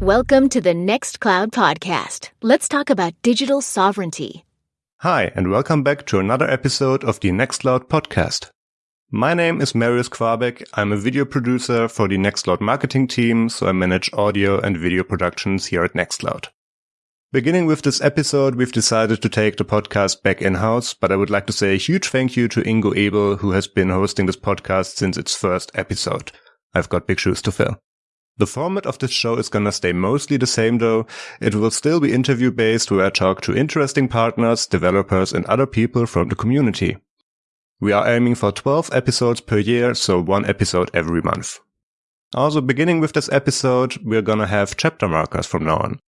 Welcome to the Nextcloud podcast. Let's talk about digital sovereignty. Hi, and welcome back to another episode of the Nextcloud podcast. My name is Marius Quabeck. I'm a video producer for the Nextcloud marketing team, so I manage audio and video productions here at Nextcloud. Beginning with this episode, we've decided to take the podcast back in-house, but I would like to say a huge thank you to Ingo Ebel, who has been hosting this podcast since its first episode. I've got big shoes to fill. The format of this show is gonna stay mostly the same though. It will still be interview based where I talk to interesting partners, developers and other people from the community. We are aiming for 12 episodes per year, so one episode every month. Also, beginning with this episode, we're gonna have chapter markers from now on.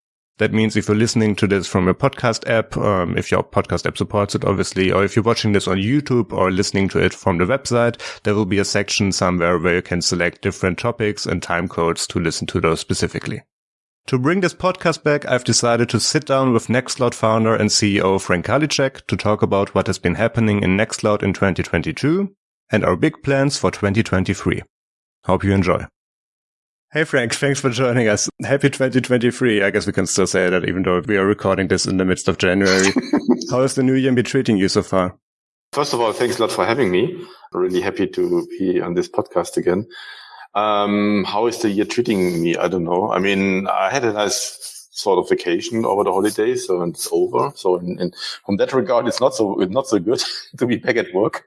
That means if you're listening to this from a podcast app, um, if your podcast app supports it, obviously, or if you're watching this on YouTube or listening to it from the website, there will be a section somewhere where you can select different topics and time codes to listen to those specifically. To bring this podcast back, I've decided to sit down with Nextcloud founder and CEO Frank Karlitschek to talk about what has been happening in Nextcloud in 2022 and our big plans for 2023. Hope you enjoy. Hey Frank, thanks for joining us. Happy 2023. I guess we can still say that even though we are recording this in the midst of January. How has the new year been treating you so far? First of all, thanks a lot for having me. I'm really happy to be on this podcast again. Um, how is the year treating me? I don't know. I mean, I had a nice sort of vacation over the holidays, so it's over. So in, in, from that regard, it's not so not so good to be back at work.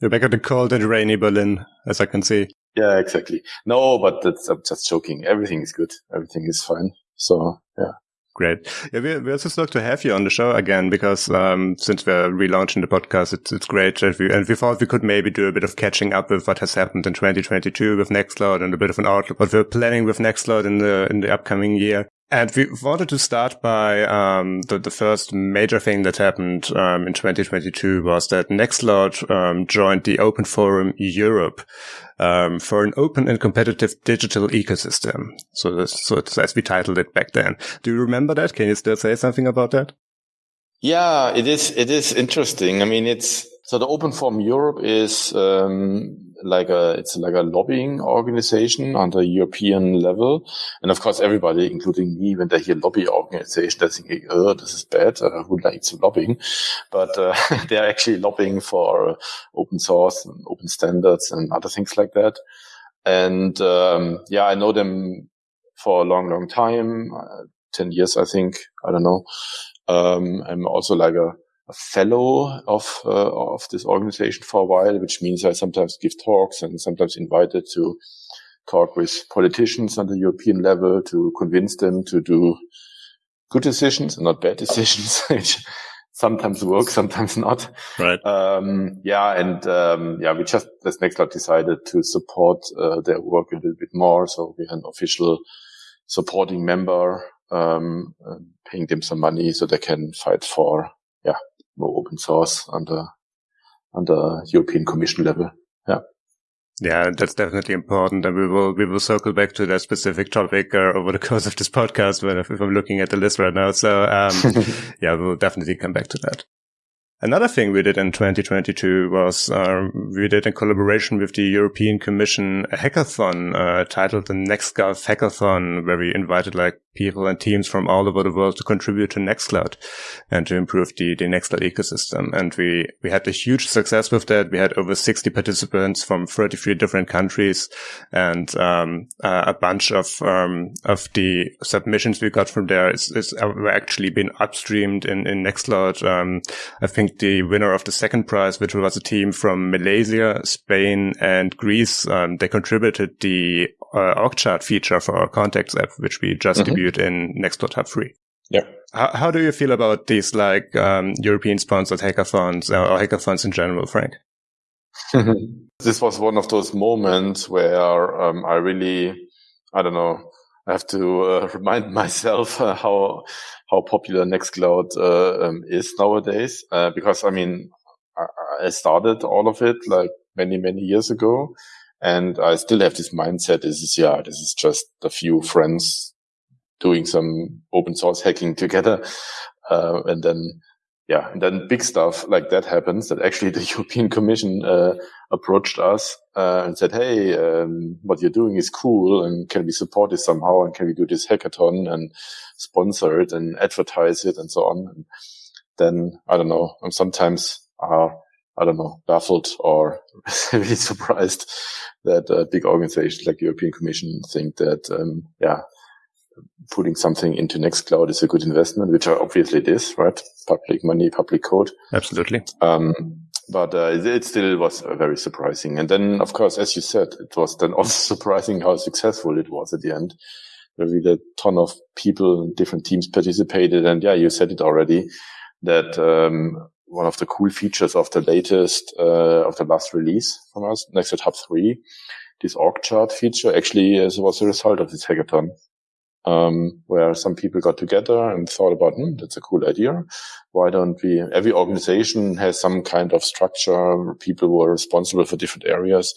You're back at the cold and rainy Berlin, as I can see. Yeah, exactly. No, but that's, I'm just joking. Everything is good. Everything is fine. So yeah. Great. Yeah, we, we're just lucky to have you on the show again because um, since we're relaunching the podcast, it's, it's great. And we, and we thought we could maybe do a bit of catching up with what has happened in 2022 with Nextcloud and a bit of an outlook what we're planning with Nextcloud in the in the upcoming year. And we wanted to start by um, the, the first major thing that happened um, in 2022 was that Nextcloud um, joined the Open Forum Europe um, for an open and competitive digital ecosystem. So, this, so it's as we titled it back then. Do you remember that? Can you still say something about that? Yeah, it is. It is interesting. I mean, it's so the Open Forum Europe is um, like a it's like a lobbying organization on the European level, and of course, everybody, including me, when they hear lobby organization, they think, "Oh, this is bad. Uh, who likes lobbying?" But uh, they are actually lobbying for uh, open source and open standards and other things like that. And um, yeah, I know them for a long, long time, uh, ten years, I think. I don't know. Um, I'm also like a a fellow of uh, of this organization for a while, which means I sometimes give talks and sometimes invited to talk with politicians on the European level to convince them to do good decisions and not bad decisions, which sometimes work, sometimes not. Right. Um, yeah, and um, yeah, we just as Nextcloud decided to support uh, their work a little bit more, so we had an official supporting member um, paying them some money so they can fight for yeah more open source on the on the European Commission level. Yeah. Yeah, that's definitely important, and we will we will circle back to that specific topic uh, over the course of this podcast. When if, if I'm looking at the list right now, so um, yeah, we'll definitely come back to that. Another thing we did in 2022 was uh, we did in collaboration with the European Commission a hackathon uh, titled the NextGov Hackathon, where we invited like people and teams from all over the world to contribute to Nextcloud and to improve the, the Nextcloud ecosystem. And we, we had a huge success with that. We had over 60 participants from 33 different countries and, um, uh, a bunch of, um, of the submissions we got from there is, is uh, were actually been upstreamed in, in Nextcloud. Um, I think the winner of the second prize, which was a team from Malaysia, Spain, and Greece. Um, they contributed the uh, org chart feature for our contacts app, which we just mm-hmm. debuted in Nextcloud Hub 3. Yeah. How, how, do you feel about these like um, European sponsored hackathons uh, or hackathons in general, Frank? this was one of those moments where um, I really, I don't know, I have to uh, remind myself uh, how how popular Nextcloud uh, um, is nowadays. Uh, because I mean, I, I, started all of it like many many years ago, and I still have this mindset. This is yeah, this is just a few friends doing some open source hacking together, uh, and then yeah, and then big stuff like that happens that actually the European Commission uh, approached us uh, and said, "Hey, um, what you're doing is cool, and can we support it somehow? And can we do this hackathon and sponsor it and advertise it and so on?" And then I don't know. I'm sometimes uh, I don't know baffled or really surprised that big organizations like European Commission think that um, yeah putting something into Nextcloud is a good investment, which obviously it is, right? Public money, public code. Absolutely. Um, but uh, it, it, still was very surprising. And then, of course, as you said, it was then also surprising how successful it was at the end. There really a ton of people, different teams participated. And yeah, you said it already that um, one of the cool features of the latest, uh, of the last release from us, Nextcloud Hub 3, this org chart feature actually was a result of this hackathon um, where some people got together and thought about, hmm, that's a cool idea. Why don't we, every organization has some kind of structure, people who are responsible for different areas.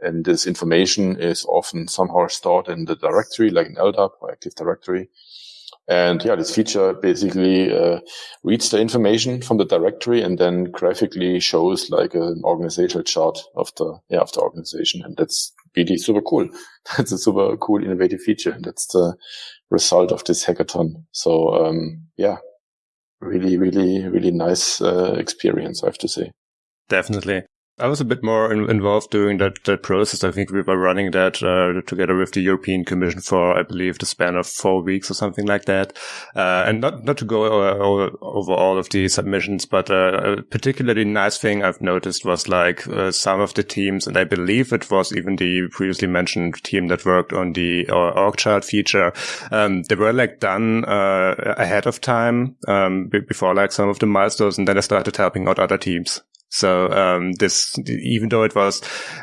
And this information is often somehow stored in the directory, like an LDAP or Active Directory. And yeah, this feature basically uh, reads the information from the directory and then graphically shows like an organizational chart of the yeah of the organization, and that's really super cool. That's a super cool, innovative feature. That's the result of this hackathon. So um, yeah, really, really, really nice uh, experience, I have to say. Definitely. I was a bit more in, involved during that, that process. I think we were running that uh, together with the European Commission for, I believe, the span of four weeks or something like that. Uh, and not not to go over, over, all of the submissions, but uh, a particularly nice thing I've noticed was like uh, some of the teams, and I believe it was even the previously mentioned team that worked on the uh, org chart feature. Um, they were like done uh, ahead of time um, before like some of the milestones, and then I started helping out other teams. So um, this, even though it was,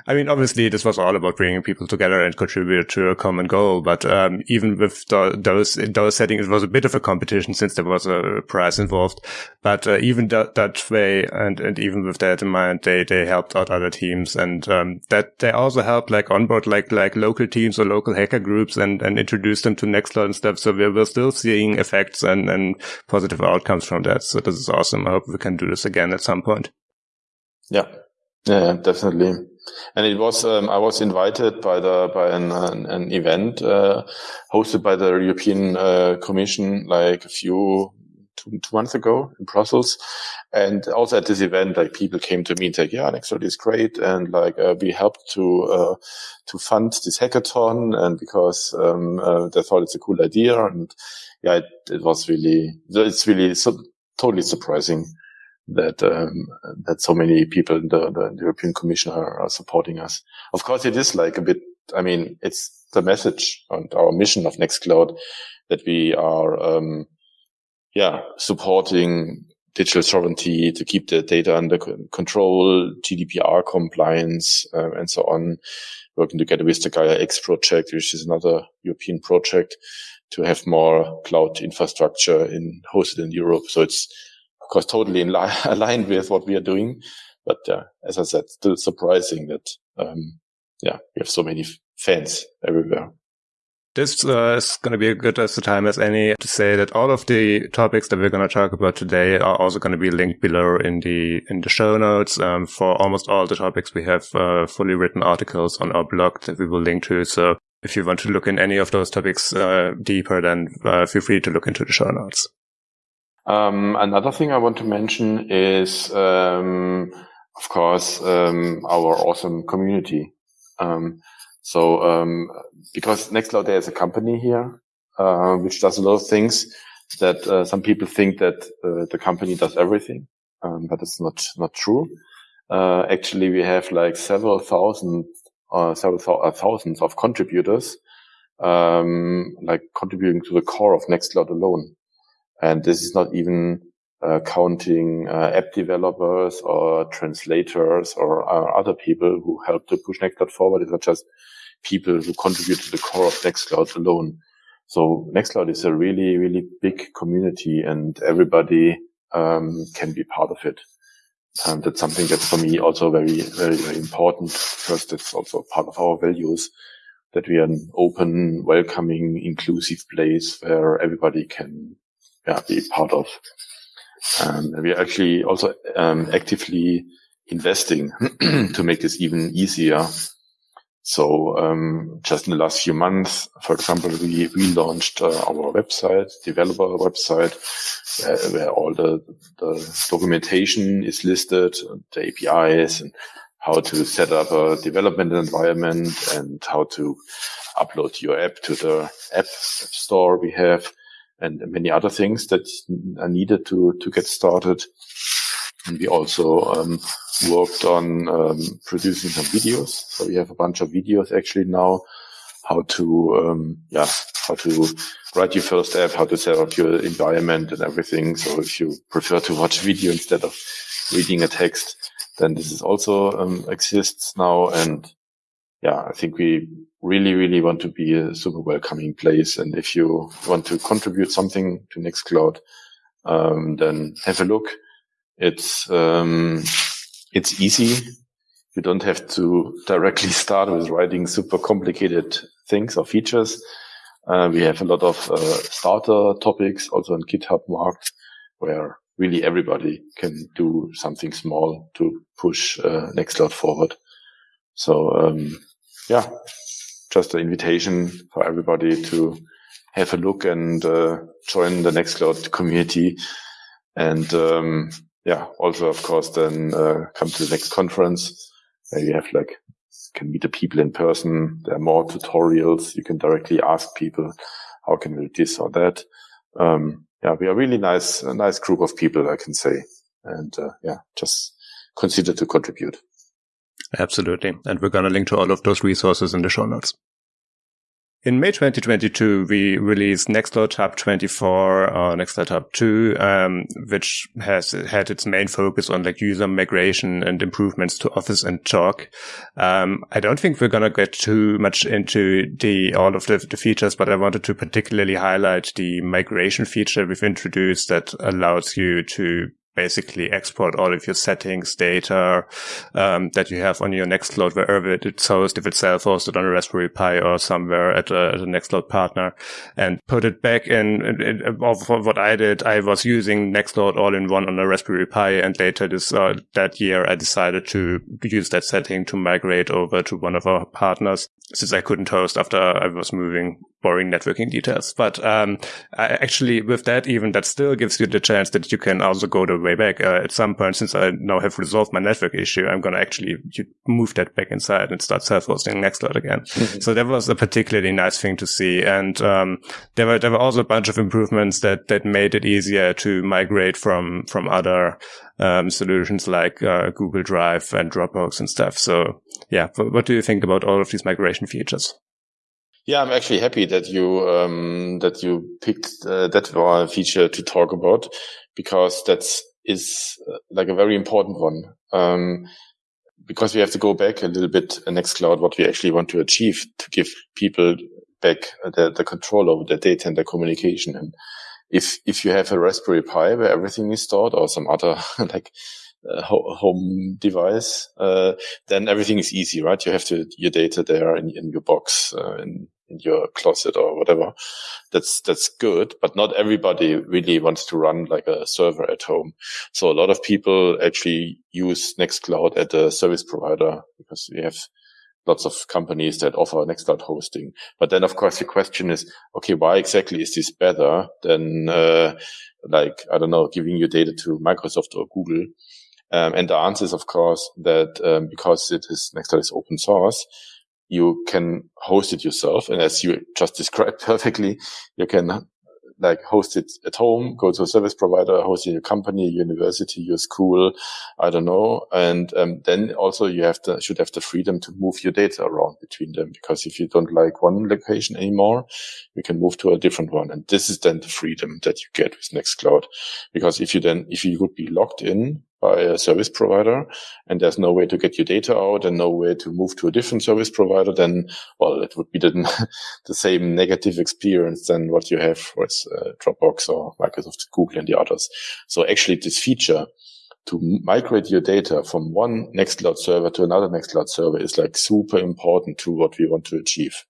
I mean, obviously this was all about bringing people together and contribute to a common goal. But um, even with the, those in those settings, it was a bit of a competition since there was a prize involved. But uh, even that, that way, and, and even with that in mind, they they helped out other teams, and um, that they also helped like onboard like like local teams or local hacker groups and and introduce them to Nextcloud and stuff. So we we're still seeing effects and and positive outcomes from that. So this is awesome. I hope we can do this again at some point. Yeah, yeah, definitely. And it was um, I was invited by the by an an, an event uh, hosted by the European uh, Commission like a few two, two months ago in Brussels, and also at this event like people came to me and said, "Yeah, Nextcloud is great," and like uh, we helped to uh, to fund this hackathon, and because um, uh, they thought it's a cool idea, and yeah, it, it was really it's really so, totally surprising that um, that so many people in the, the European Commission are, are, supporting us. Of course, it is like a bit. I mean, it's the message and our mission of Nextcloud that we are, um, yeah, supporting digital sovereignty to keep the data under control, GDPR compliance, uh, and so on. Working together with the Gaia X project, which is another European project, to have more cloud infrastructure in hosted in Europe. So it's of course, totally in li- aligned with what we are doing. But uh, as I said, still surprising that, um, yeah, we have so many f- fans everywhere. This uh, is going to be a good as the time as any to say that all of the topics that we're going to talk about today are also going to be linked below in the in the show notes. Um, for almost all the topics, we have uh, fully written articles on our blog that we will link to. So if you want to look in any of those topics uh, deeper, then uh, feel free to look into the show notes. Um, another thing I want to mention is, um, of course, um, our awesome community. Um, so, um, because Nextcloud there is a company here, uh, which does a lot of things that uh, some people think that uh, the company does everything, um, but it's not not true. Uh, actually, we have like several thousand, uh, several th- uh, thousands of contributors, like contributing to the core of Nextcloud alone. And this is not even uh, counting uh, app developers or translators or uh, other people who help to push Nextcloud forward. It's not just people who contribute to the core of Nextcloud alone. So Nextcloud is a really, really big community and everybody um, can be part of it. And that's something that's for me also very, very, very important because it's also part of our values that we are an open, welcoming, inclusive place where everybody can yeah, be part of. Um, we are actually also um, actively investing to make this even easier. So um, just in the last few months, for example, we relaunched uh, our website, developer website, where, all the, the, documentation is listed, the APIs, and how to set up a development environment, and how to upload your app to the app store we have, and many other things that are needed to to get started. And we also um, worked on um, producing some videos. So we have a bunch of videos actually now, how to, um, yeah, how to write your first app, how to set up your environment and everything. So if you prefer to watch video instead of reading a text, then this is also um, exists now. And yeah, I think we really, really want to be a super welcoming place. And if you want to contribute something to Nextcloud, um, then have a look it's, um, it's easy. You don't have to directly start with writing super complicated things or features. Uh, we have a lot of uh, starter topics also on GitHub marked where really everybody can do something small to push uh, Nextcloud forward. So, um, yeah, just an invitation for everybody to have a look and uh, join the Nextcloud community. And um, yeah, also of course then uh, come to the next conference where you have like can meet the people in person. There are more tutorials. You can directly ask people how can we do this or that. Um, yeah, we are really nice, a nice group of people, I can say. And uh, yeah, just consider to contribute. Absolutely. And we're going to link to all of those resources in the show notes. In May 2022, we released Nextcloud Hub 24 or Nextcloud Hub 2, um, which has had its main focus on like user migration and improvements to Office and Talk. Um, I don't think we're going to get too much into the, all of the, the, features, but I wanted to particularly highlight the migration feature we've introduced that allows you to basically export all of your settings, data um, that you have on your Nextcloud, wherever it's hosted, if it's self-hosted on a Raspberry Pi or somewhere at a, at a Nextcloud partner, and put it back in. in, in what I did, I was using Nextcloud all-in-one on a Raspberry Pi, and later this uh, that year, I decided to use that setting to migrate over to one of our partners since I couldn't host after I was moving boring networking details. But um, I actually, with that, even that still gives you the chance that you can also go the way back. Uh, at some point, since I now have resolved my network issue, I'm going to actually move that back inside and start self-hosting Nextcloud again. Mm-hmm. So that was a particularly nice thing to see. And um, there were there were also a bunch of improvements that that made it easier to migrate from from other um, solutions like uh, Google Drive and Dropbox and stuff. So yeah, what do you think about all of these migration features? Yeah, I'm actually happy that you um, that you picked uh, that feature to talk about because that's is uh, like a very important one. Um, because we have to go back a little bit uh, Nextcloud, what we actually want to achieve to give people back the, the control over their data and their communication. And if if you have a Raspberry Pi where everything is stored, or some other like uh, home device, uh, then everything is easy, right? You have to, your data there in, in your box, uh, in, in your closet or whatever. That's, that's good, but not everybody really wants to run like a server at home. So a lot of people actually use Nextcloud at a service provider because we have lots of companies that offer Nextcloud hosting. But then, of course, the question is, okay, why exactly is this better than, uh, like, I don't know, giving your data to Microsoft or Google? Um, and the answer is, of course, that um, because it is Nextcloud is open source, you can host it yourself. And as you just described perfectly, you can like host it at home, go to a service provider, host it in your company, university, your school, I don't know. And um, then also you have to, should have the freedom to move your data around between them because if you don't like one location anymore, you can move to a different one. And this is then the freedom that you get with Nextcloud. Because if you then, if you would be locked in by a service provider and there's no way to get your data out and no way to move to a different service provider, then, well, it would be the, the same negative experience than what you have with uh, Dropbox or Microsoft, Google and the others. So actually this feature to migrate your data from one Nextcloud server to another Nextcloud server is like super important to what we want to achieve.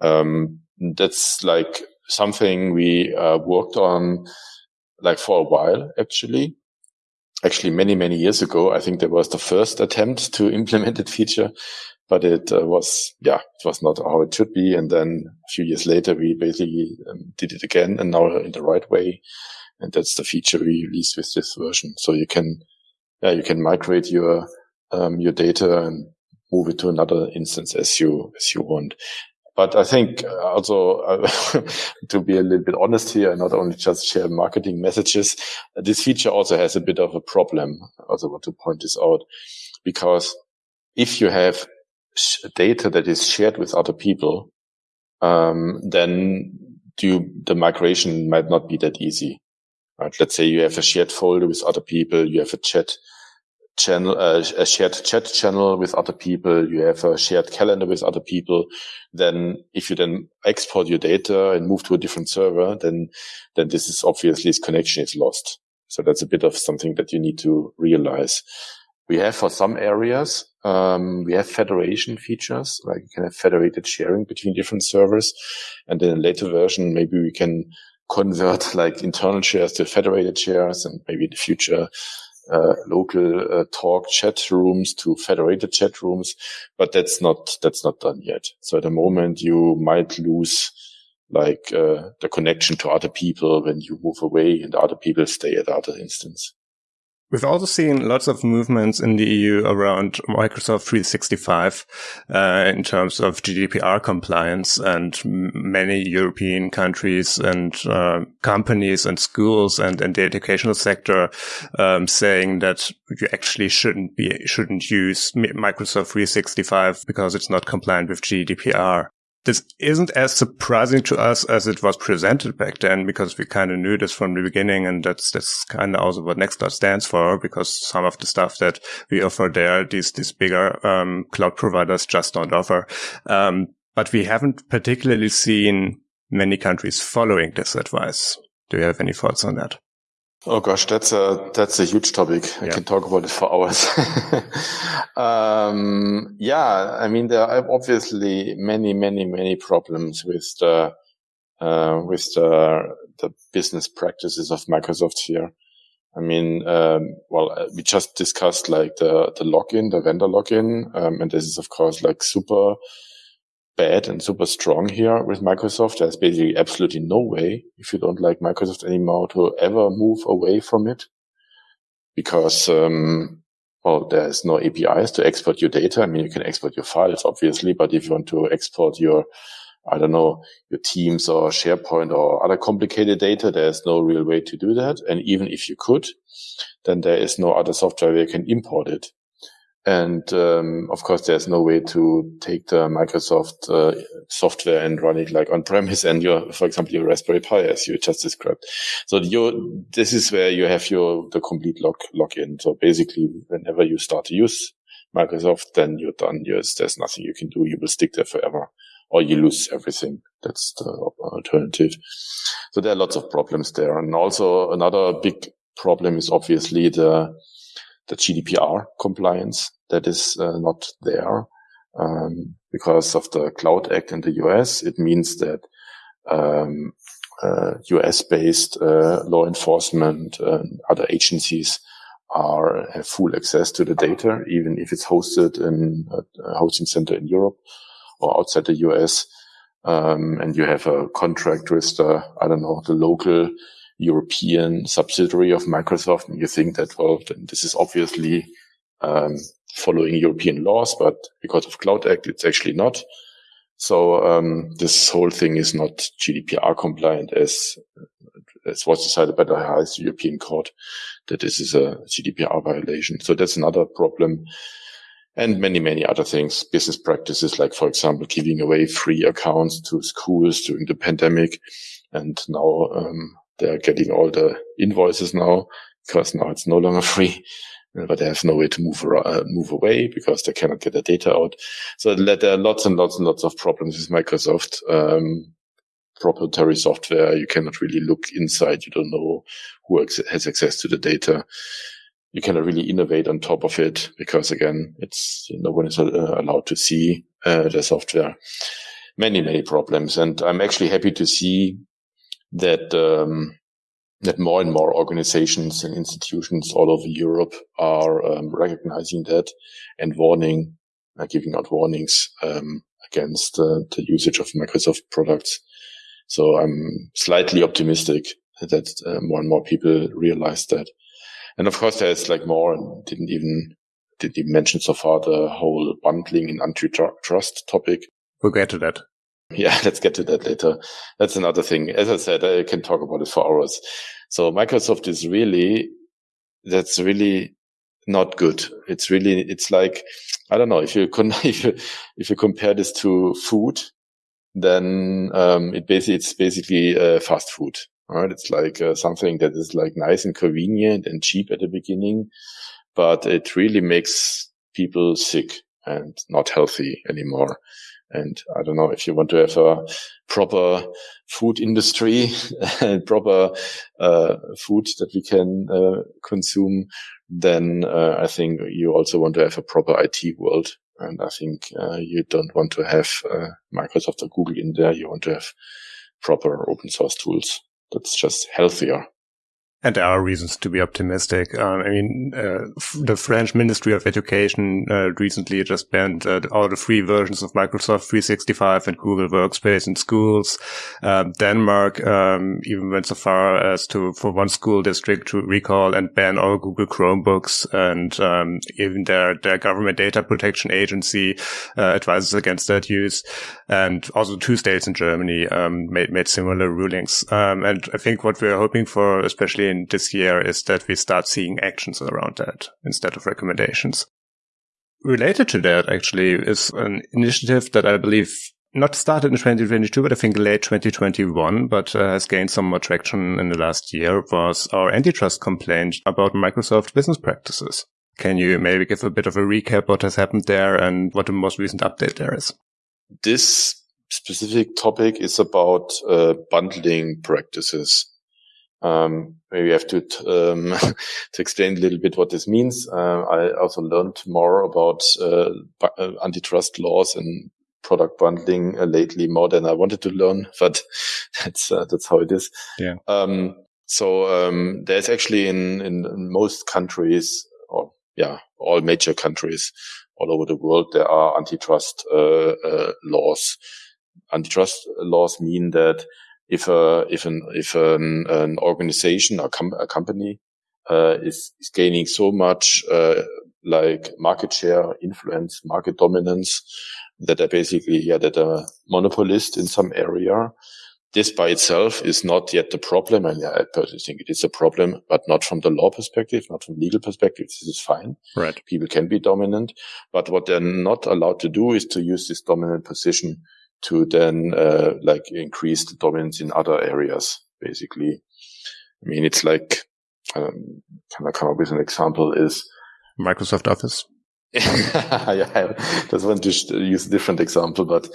Um, that's like something we uh, worked on like for a while, actually. Actually, many, many years ago, I think there was the first attempt to implement that feature, but it uh, was, yeah, it was not how it should be. And then a few years later, we basically um, did it again and now in the right way. And that's the feature we released with this version. So you can, yeah, you can migrate your, um, your data and move it to another instance as you, as you want. But I think uh, also uh, to be a little bit honest here, not only just share marketing messages, this feature also has a bit of a problem. I also want to point this out because if you have data that is shared with other people, um, then do, the migration might not be that easy. Right? Let's say you have a shared folder with other people, you have a chat channel, uh, a shared chat channel with other people, you have a shared calendar with other people, then if you then export your data and move to a different server, then, then this is obviously this connection is lost. So that's a bit of something that you need to realize. We have for some areas, um, we have federation features, like you can have federated sharing between different servers. And in a later version, maybe we can convert like internal shares to federated shares and maybe in the future uh, local uh, talk chat rooms to federated chat rooms, but that's not that's not done yet. So at the moment, you might lose like uh, the connection to other people when you move away, and other people stay at other instance. We've also seen lots of movements in the EU around Microsoft 365 uh, in terms of GDPR compliance, and many European countries and uh, companies and schools and, and the educational sector um, saying that you actually shouldn't be shouldn't use Microsoft 365 because it's not compliant with GDPR this isn't as surprising to us as it was presented back then because we kind of knew this from the beginning and that's that's kind of also what Nextcloud stands for because some of the stuff that we offer there these these bigger um, cloud providers just don't offer. Um, but we haven't particularly seen many countries following this advice. Do you have any thoughts on that Oh gosh, that's a that's a huge topic. I yeah. can talk about it for hours. um, yeah, I mean there are obviously many, many, many problems with the uh, with the the business practices of Microsoft here. I mean, um, well, uh, we just discussed like the the lock-in, the vendor lock-in, um, and this is of course like super bad and super strong here with Microsoft. There's basically absolutely no way, if you don't like Microsoft anymore, to ever move away from it because, um, well, there's no APIs to export your data. I mean, you can export your files, obviously, but if you want to export your, I don't know, your Teams or SharePoint or other complicated data, there's no real way to do that. And even if you could, then there is no other software where you can import it. And um, of course, there's no way to take the Microsoft uh, software and run it like on premise and your, for example, your Raspberry Pi, as you just described. So you, this is where you have your the complete log lock-in. So basically, whenever you start to use Microsoft, then you're done. Yes, there's nothing you can do. You will stick there forever, or you lose everything. That's the alternative. So there are lots of problems there, and also another big problem is obviously the the GDPR compliance that is uh, not there um, because of the Cloud Act in the US. It means that um, uh, US-based uh, law enforcement and other agencies are have full access to the data, even if it's hosted in a hosting center in Europe or outside the US. Um, and you have a contract with the, I don't know, the local European subsidiary of Microsoft, and you think that, well, this is obviously um, following European laws, but because of Cloud Act, it's actually not. So um, this whole thing is not GDPR compliant, as as was decided by the highest European court that this is a GDPR violation. So that's another problem. And many, many other things, business practices, like, for example, giving away free accounts to schools during the pandemic. And now um, they're getting all the invoices now because now it's no longer free, but they have no way to move uh, move away because they cannot get the data out. So there are lots and lots and lots of problems with Microsoft. Um, proprietary software. You cannot really look inside. You don't know who has access to the data. You cannot really innovate on top of it because again, it's no one is uh, allowed to see uh, the software. Many, many problems. And I'm actually happy to see that um, that more and more organizations and institutions all over Europe are um, recognizing that and warning, uh, giving out warnings um, against uh, the usage of Microsoft products. So I'm slightly optimistic that uh, more and more people realize that. And of course, there's like more and didn't even, didn't even mention so far the whole bundling and antitrust topic. We'll get to that. Yeah, let's get to that later. That's another thing. As I said, I can talk about it for hours. So Microsoft is really, that's really not good. It's really, it's like, I don't know, if you, con- if you, if you compare this to food, then, um, it basically, it's basically, uh, fast food. Right? It's like uh, something that is like nice and convenient and cheap at the beginning, but it really makes people sick and not healthy anymore. And I don't know if you want to have a proper food industry and proper uh, food that we can uh, consume, then uh, I think you also want to have a proper IT world. And I think uh, you don't want to have uh, Microsoft or Google in there. You want to have proper open source tools. That's just healthier. And there are reasons to be optimistic. Um, I mean, uh, the French Ministry of Education uh, recently just banned uh, all the free versions of Microsoft 365 and Google Workspace in schools. Um, Denmark um, even went so far as to, for one school district, to recall and ban all Google Chromebooks. And um, even their their government data protection agency uh, advises against that use. And also two states in Germany um, made made similar rulings. Um, and I think what we're hoping for, especially in this year is that we start seeing actions around that instead of recommendations. Related to that, actually, is an initiative that I believe not started in 2022, but I think late 2021, but uh, has gained some more traction in the last year was our antitrust complaint about Microsoft business practices. Can you maybe give a bit of a recap what has happened there and what the most recent update there is? This specific topic is about uh, bundling practices. Um, maybe I have to um, to explain a little bit what this means. Uh, I also learned more about uh, uh, antitrust laws and product bundling uh, lately more than I wanted to learn, but that's uh, that's how it is. Yeah. Um, so um, there's actually in, in, in most countries, or yeah, all major countries all over the world, there are antitrust uh, laws. Antitrust laws mean that if a if an if an, an organization or com- a company uh, is is gaining so much uh, like market share, influence, market dominance that they're basically yeah that a monopolist in some area. This by itself is not yet the problem, and yeah, I personally think it is a problem, but not from the law perspective, not from legal perspective. This is fine. Right. People can be dominant, but what they're not allowed to do is to use this dominant position to then uh, like increase the dominance in other areas. Basically, I mean, it's like um, can I come up with an example? Is Microsoft Office? yeah, I just want to use a different example, but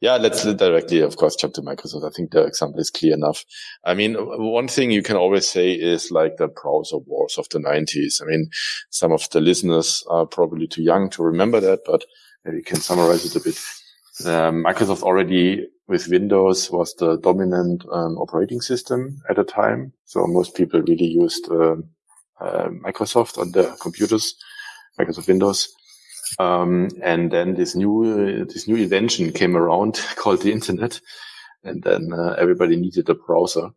yeah, let's directly, of course, jump to Microsoft. I think the example is clear enough. I mean, one thing you can always say is like the browser wars of the 90s. I mean, some of the listeners are probably too young to remember that, but maybe you can summarize it a bit. Microsoft already with Windows was the dominant um, operating system at the time. So most people really used uh, uh, Microsoft on their computers, Microsoft Windows. Um, and then this new, uh, this new invention came around called the internet. And then uh, everybody needed a browser.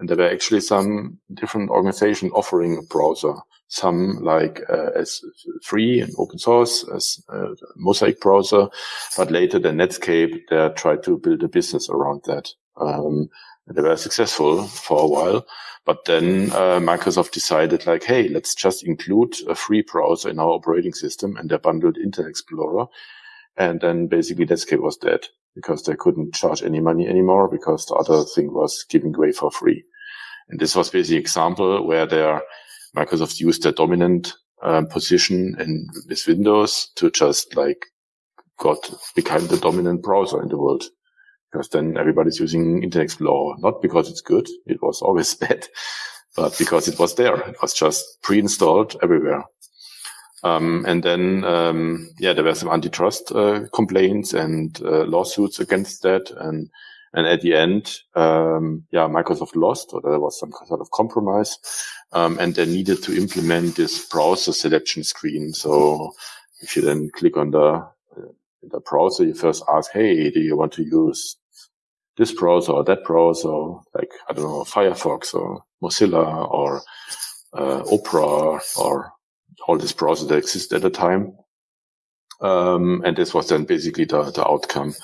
And there were actually some different organizations offering a browser. Some like uh, as free and open source as uh, Mosaic browser, but later the Netscape they tried to build a business around that. Um, they were successful for a while, but then uh, Microsoft decided like, hey, let's just include a free browser in our operating system, and they bundled Internet Explorer, and then basically Netscape was dead because they couldn't charge any money anymore because the other thing was giving away for free. And this was basically an example where their Microsoft used their dominant um, position in with Windows to just like got become the dominant browser in the world. Because then everybody's using Internet Explorer, not because it's good. It was always bad, but because it was there. It was just pre-installed everywhere. Um, and then, um, yeah, there were some antitrust uh, complaints and uh, lawsuits against that. And And at the end, um, yeah, Microsoft lost, or there was some sort of compromise, um, and they needed to implement this browser selection screen. So if you then click on the the browser, you first ask, "Hey, do you want to use this browser or that browser, like I don't know, Firefox or Mozilla or uh, Opera or all these browsers that exist at the time?" Um, and this was then basically the, the outcome.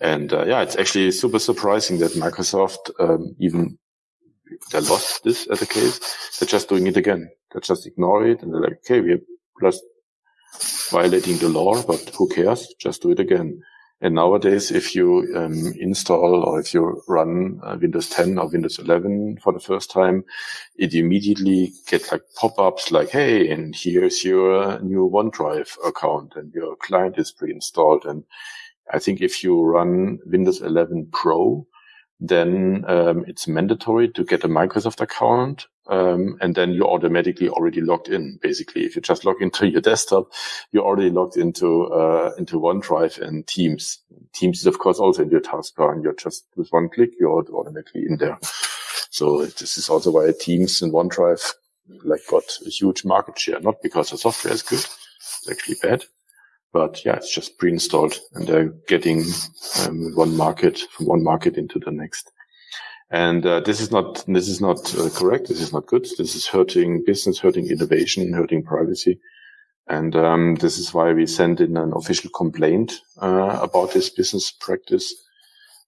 And uh, yeah, it's actually super surprising that Microsoft, um, even they lost this as a case, they're just doing it again. They just ignore it and they're like, okay, we're just violating the law, but who cares? Just do it again. And nowadays, if you um, install or if you run uh, Windows 10 or Windows 11 for the first time, it immediately gets like pop-ups like, "Hey, and here's your new OneDrive account, and your client is pre-installed." And I think if you run Windows 11 Pro, then um, it's mandatory to get a Microsoft account. Um, and then you're automatically already logged in. Basically, if you just log into your desktop, you're already logged into uh, into OneDrive and Teams. Teams is of course also in your taskbar, and you're just with one click, you're automatically in there. So this is also why Teams and OneDrive like got a huge market share, not because the software is good, it's actually bad, but yeah, it's just pre-installed and they're getting um, one market from one market into the next. And uh, this is not this is not uh, correct. This is not good. This is hurting business, hurting innovation, hurting privacy. And um, this is why we sent in an official complaint uh, about this business practice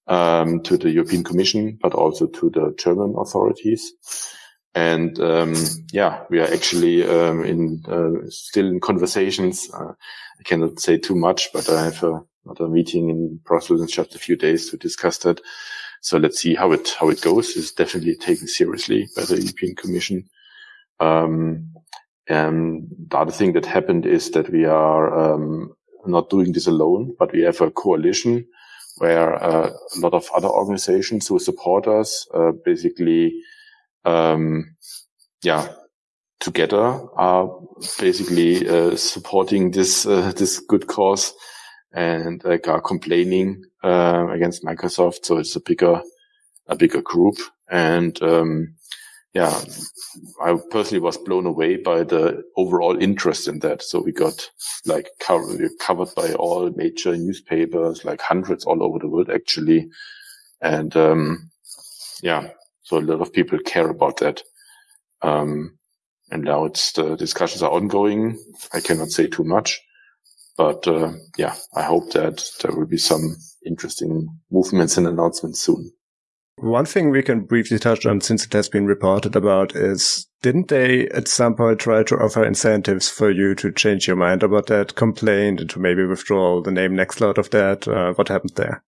um, to the European Commission, but also to the German authorities. And um, yeah, we are actually um, in uh, still in conversations. Uh, I cannot say too much, but I have a, another meeting in Brussels in just a few days to discuss that. So let's see how it how it goes. It's definitely taken seriously by the European Commission. Um, and the other thing that happened is that we are um, not doing this alone, but we have a coalition where uh, a lot of other organizations who support us uh, basically um, yeah, together are basically uh, supporting this uh, this good cause and like are complaining uh, against Microsoft. So it's a bigger a bigger group, and um, yeah, I personally was blown away by the overall interest in that. So we got like we covered by all major newspapers, like hundreds all over the world actually, and um, yeah, so a lot of people care about that. Um, and now it's the discussions are ongoing. I cannot say too much, but uh, yeah, I hope that there will be some interesting movements and announcements soon. One thing we can briefly touch on since it has been reported about is didn't they at some point try to offer incentives for you to change your mind about that complaint and to maybe withdraw the name Nextcloud of that? Uh, what happened there?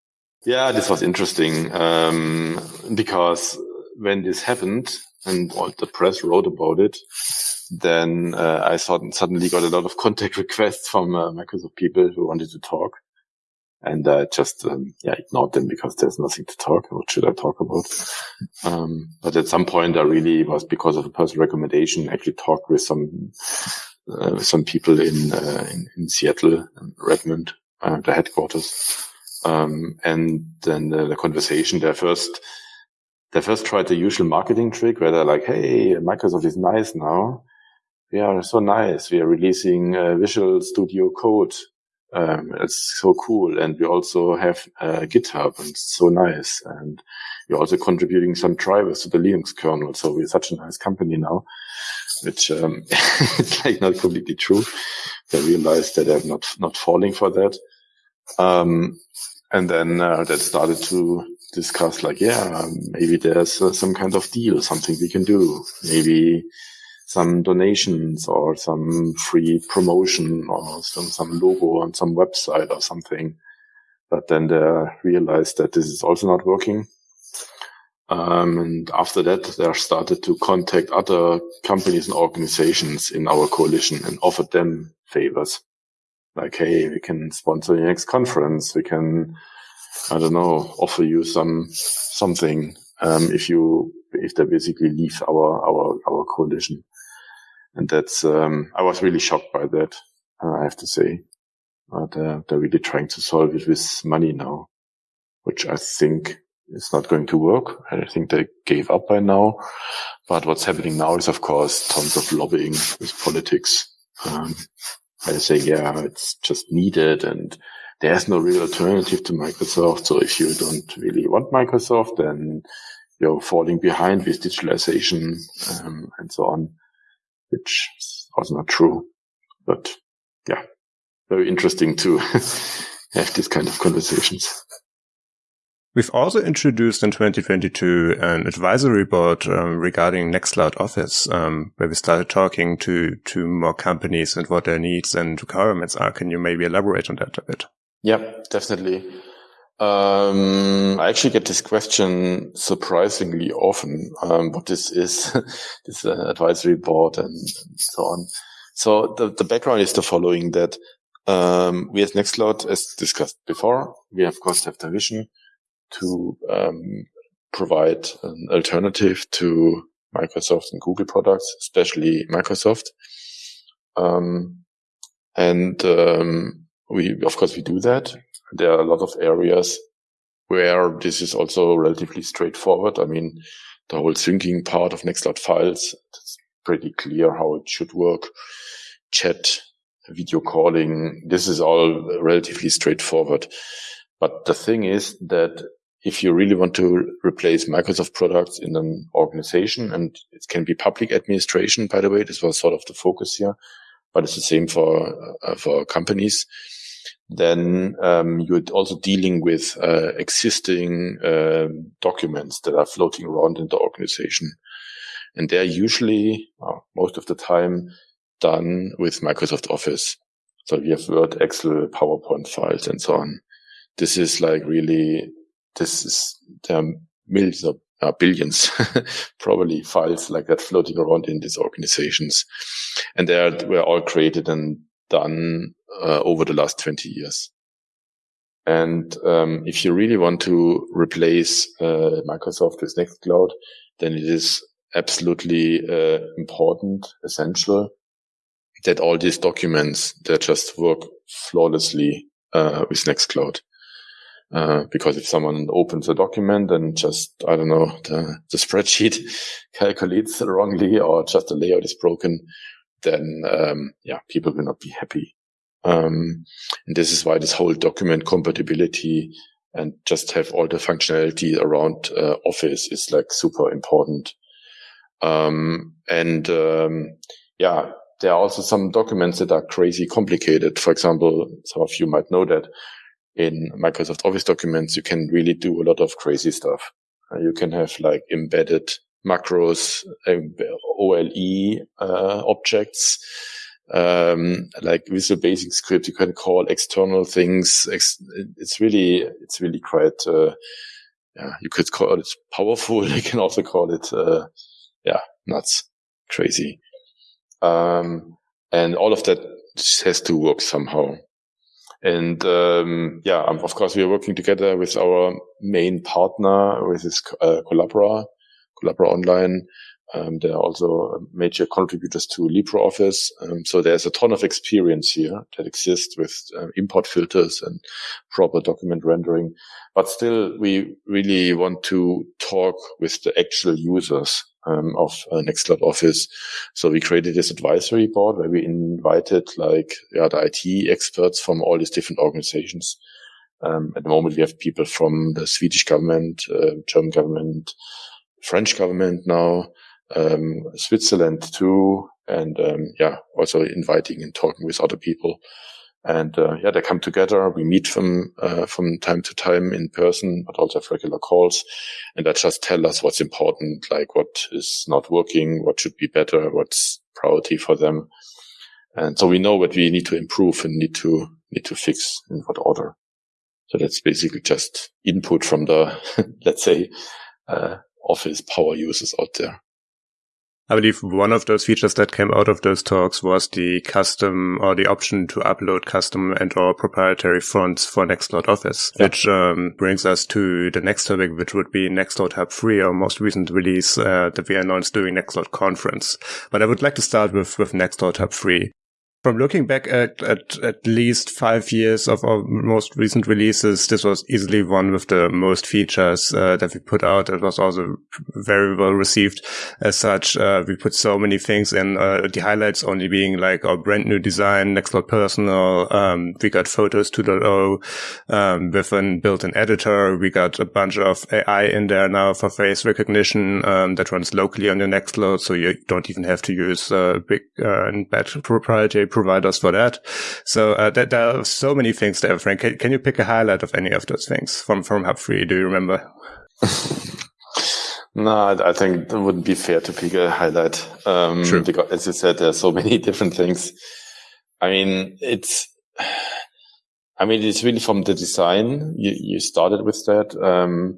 Yeah, this was interesting um, because when this happened and all the press wrote about it, then uh, I suddenly got a lot of contact requests from uh, Microsoft people who wanted to talk. And I uh, just, um, yeah, ignored them because there's nothing to talk. What should I talk about? Um, but at some point I really was because of a personal recommendation, actually talked with some, uh, some people in, uh, in, in, Seattle, and Redmond, uh, the headquarters. Um, and then the, the conversation there first, they first tried the usual marketing trick where they're like, Hey, Microsoft is nice now. We are so nice. We are releasing uh, Visual Studio Code. Um, it's so cool. And we also have uh, GitHub and it's so nice. And we're also contributing some drivers to the Linux kernel. So we're such a nice company now, which, um, it's like not completely true. They realized that I'm not, not falling for that. Um, and then uh, that started to discuss like, yeah, maybe there's uh, some kind of deal, something we can do. Maybe some donations or some free promotion or some, some logo on some website or something. But then they realized that this is also not working. Um, and after that, they started to contact other companies and organizations in our coalition and offered them favors. Like, hey, we can sponsor your next conference. We can I don't know, offer you some something um, if you if they basically leave our our our coalition. And that's um, I was really shocked by that. Uh, I have to say, uh, they're, they're really trying to solve it with money now, which I think is not going to work. I think they gave up by now. But what's happening now is, of course, tons of lobbying with politics. Um, I say, yeah, it's just needed and there's no real alternative to Microsoft. So if you don't really want Microsoft, then you're falling behind with digitalization um, and so on, which was not true. But yeah, very interesting to have these kind of conversations. We've also introduced in 2022 an advisory board um, regarding Nextcloud Office, um, where we started talking to to more companies and what their needs and requirements are. Can you maybe elaborate on that a bit? Yeah, definitely. Um, I actually get this question surprisingly often. Um, what this is, this uh, advisory board and, so on. So the, the background is the following: that um, we as Nextcloud, as discussed before, we of course have the vision to um, provide an alternative to Microsoft and Google products, especially Microsoft. Um, and um, we, of course, we do that. There are a lot of areas where this is also relatively straightforward. I mean, the whole syncing part of Nextcloud files, it's pretty clear how it should work. Chat, video calling, this is all relatively straightforward. But the thing is that if you really want to replace Microsoft products in an organization, and it can be public administration, by the way, this was sort of the focus here, but it's the same for uh, for companies. Then um, you're also dealing with uh, existing uh, documents that are floating around in the organization, and they're usually most of the time done with Microsoft Office. So we have Word, Excel, PowerPoint files, and so on. This is like really this is there are millions of uh, billions probably files like that floating around in these organizations, and they are, were all created and done uh, over the last 20 years. And um, if you really want to replace uh, Microsoft with Nextcloud, then it is absolutely uh, important, essential that all these documents that just work flawlessly uh, with Nextcloud. Uh, because if someone opens a document and just, I don't know, the, the spreadsheet calculates wrongly or just the layout is broken, then, um, yeah, people will not be happy. Um, and this is why this whole document compatibility and just have all the functionality around uh, Office is like super important. Um, and, um, yeah, there are also some documents that are crazy complicated. For example, some of you might know that in Microsoft Office documents, you can really do a lot of crazy stuff. Uh, you can have like embedded macros, um, OLE uh, objects, um, like Visual Basic script. You can call external things. It's really, it's really quite. Uh, yeah, you could call it powerful. You can also call it, uh, yeah, nuts, crazy. Um, and all of that has to work somehow. And um, yeah, um, of course, we are working together with our main partner, with this uh, Collabora, Collabora Online. Um, they are also major contributors to LibreOffice. Um, so there's a ton of experience here that exists with uh, import filters and proper document rendering. But still, we really want to talk with the actual users um, of uh, Nextcloud Office. So we created this advisory board where we invited like yeah, the IT experts from all these different organizations. Um, at the moment, we have people from the Swedish government, uh, German government, French government now, um, Switzerland too, and um, yeah, also inviting and talking with other people. And uh, yeah, they come together. We meet from uh, from time to time in person, but also have regular calls, and they just tell us what's important, like what is not working, what should be better, what's priority for them. And so we know what we need to improve and need to need to fix in what order. So that's basically just input from the let's say uh, office power users out there. I believe one of those features that came out of those talks was the custom or the option to upload custom and or proprietary fonts for Nextcloud Office, yeah. which um, brings us to the next topic, which would be Nextcloud Hub 3, our most recent release uh, that we announced during Nextcloud conference. But I would like to start with, with Nextcloud Hub 3. From looking back at, at at least five years of our most recent releases, this was easily one with the most features uh, that we put out. It was also very well received as such. Uh, we put so many things in, uh, the highlights only being like our brand new design, Nextcloud Personal. Um, we got Photos 2.0 um, with an built-in editor. We got a bunch of AI in there now for face recognition um, that runs locally on your Nextcloud, so you don't even have to use uh, big uh, and bad proprietary providers for that. So uh, there, there, are so many things there, Frank. Can, can, you pick a highlight of any of those things from from Hub 3? Do you remember? no, I, I, think it wouldn't be fair to pick a highlight um, True. because, as you said, there are so many different things. I mean, it's. I mean, it's really from the design. You, you started with that. Um,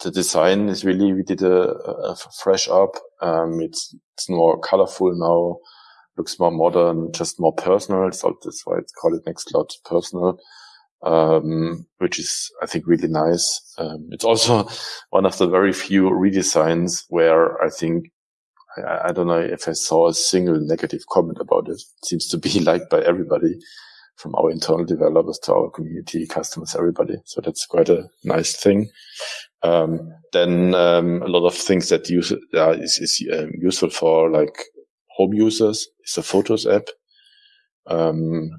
the design is really, we did a, a fresh up. Um, it's, it's more colorful now looks more modern, just more personal. So that's why it's called it Nextcloud Personal, um, which is, I think, really nice. Um, it's also one of the very few redesigns where I think, I, I, don't know if I saw a single negative comment about it. it seems to be liked by everybody from our internal developers to our community, customers, everybody. So that's quite a nice thing. Um, then um, a lot of things that use uh, is, is um, useful for like home users is the Photos app. Um,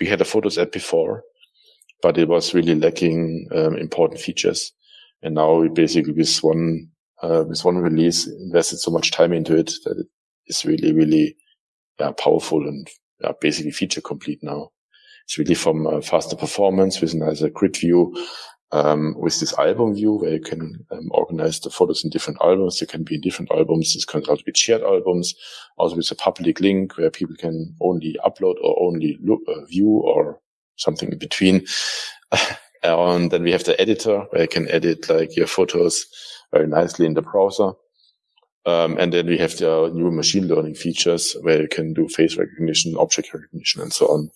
we had a Photos app before, but it was really lacking um, important features. And now we basically with one uh, with one release invested so much time into it that it is really really yeah, powerful and yeah, basically feature complete now. It's really from uh, faster performance with nicer grid view, um, with this album view where you can um, organize the photos in different albums. They can be in different albums. This can also be shared albums, also with a public link where people can only upload or only look, uh, view or something in between. and then we have the editor where you can edit like your photos very nicely in the browser. Um, and then we have the new machine learning features where you can do face recognition, object recognition, and so on.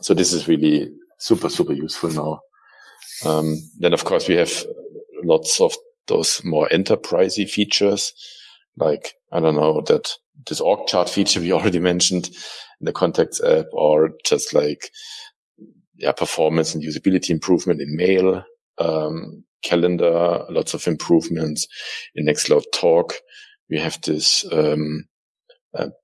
So this is really super, super useful now. Um, then of course we have lots of those more enterprisey features, like, I don't know, that this org chart feature we already mentioned in the contacts app or just like, yeah, performance and usability improvement in mail, um, calendar, lots of improvements in Nextcloud Talk. We have this, um,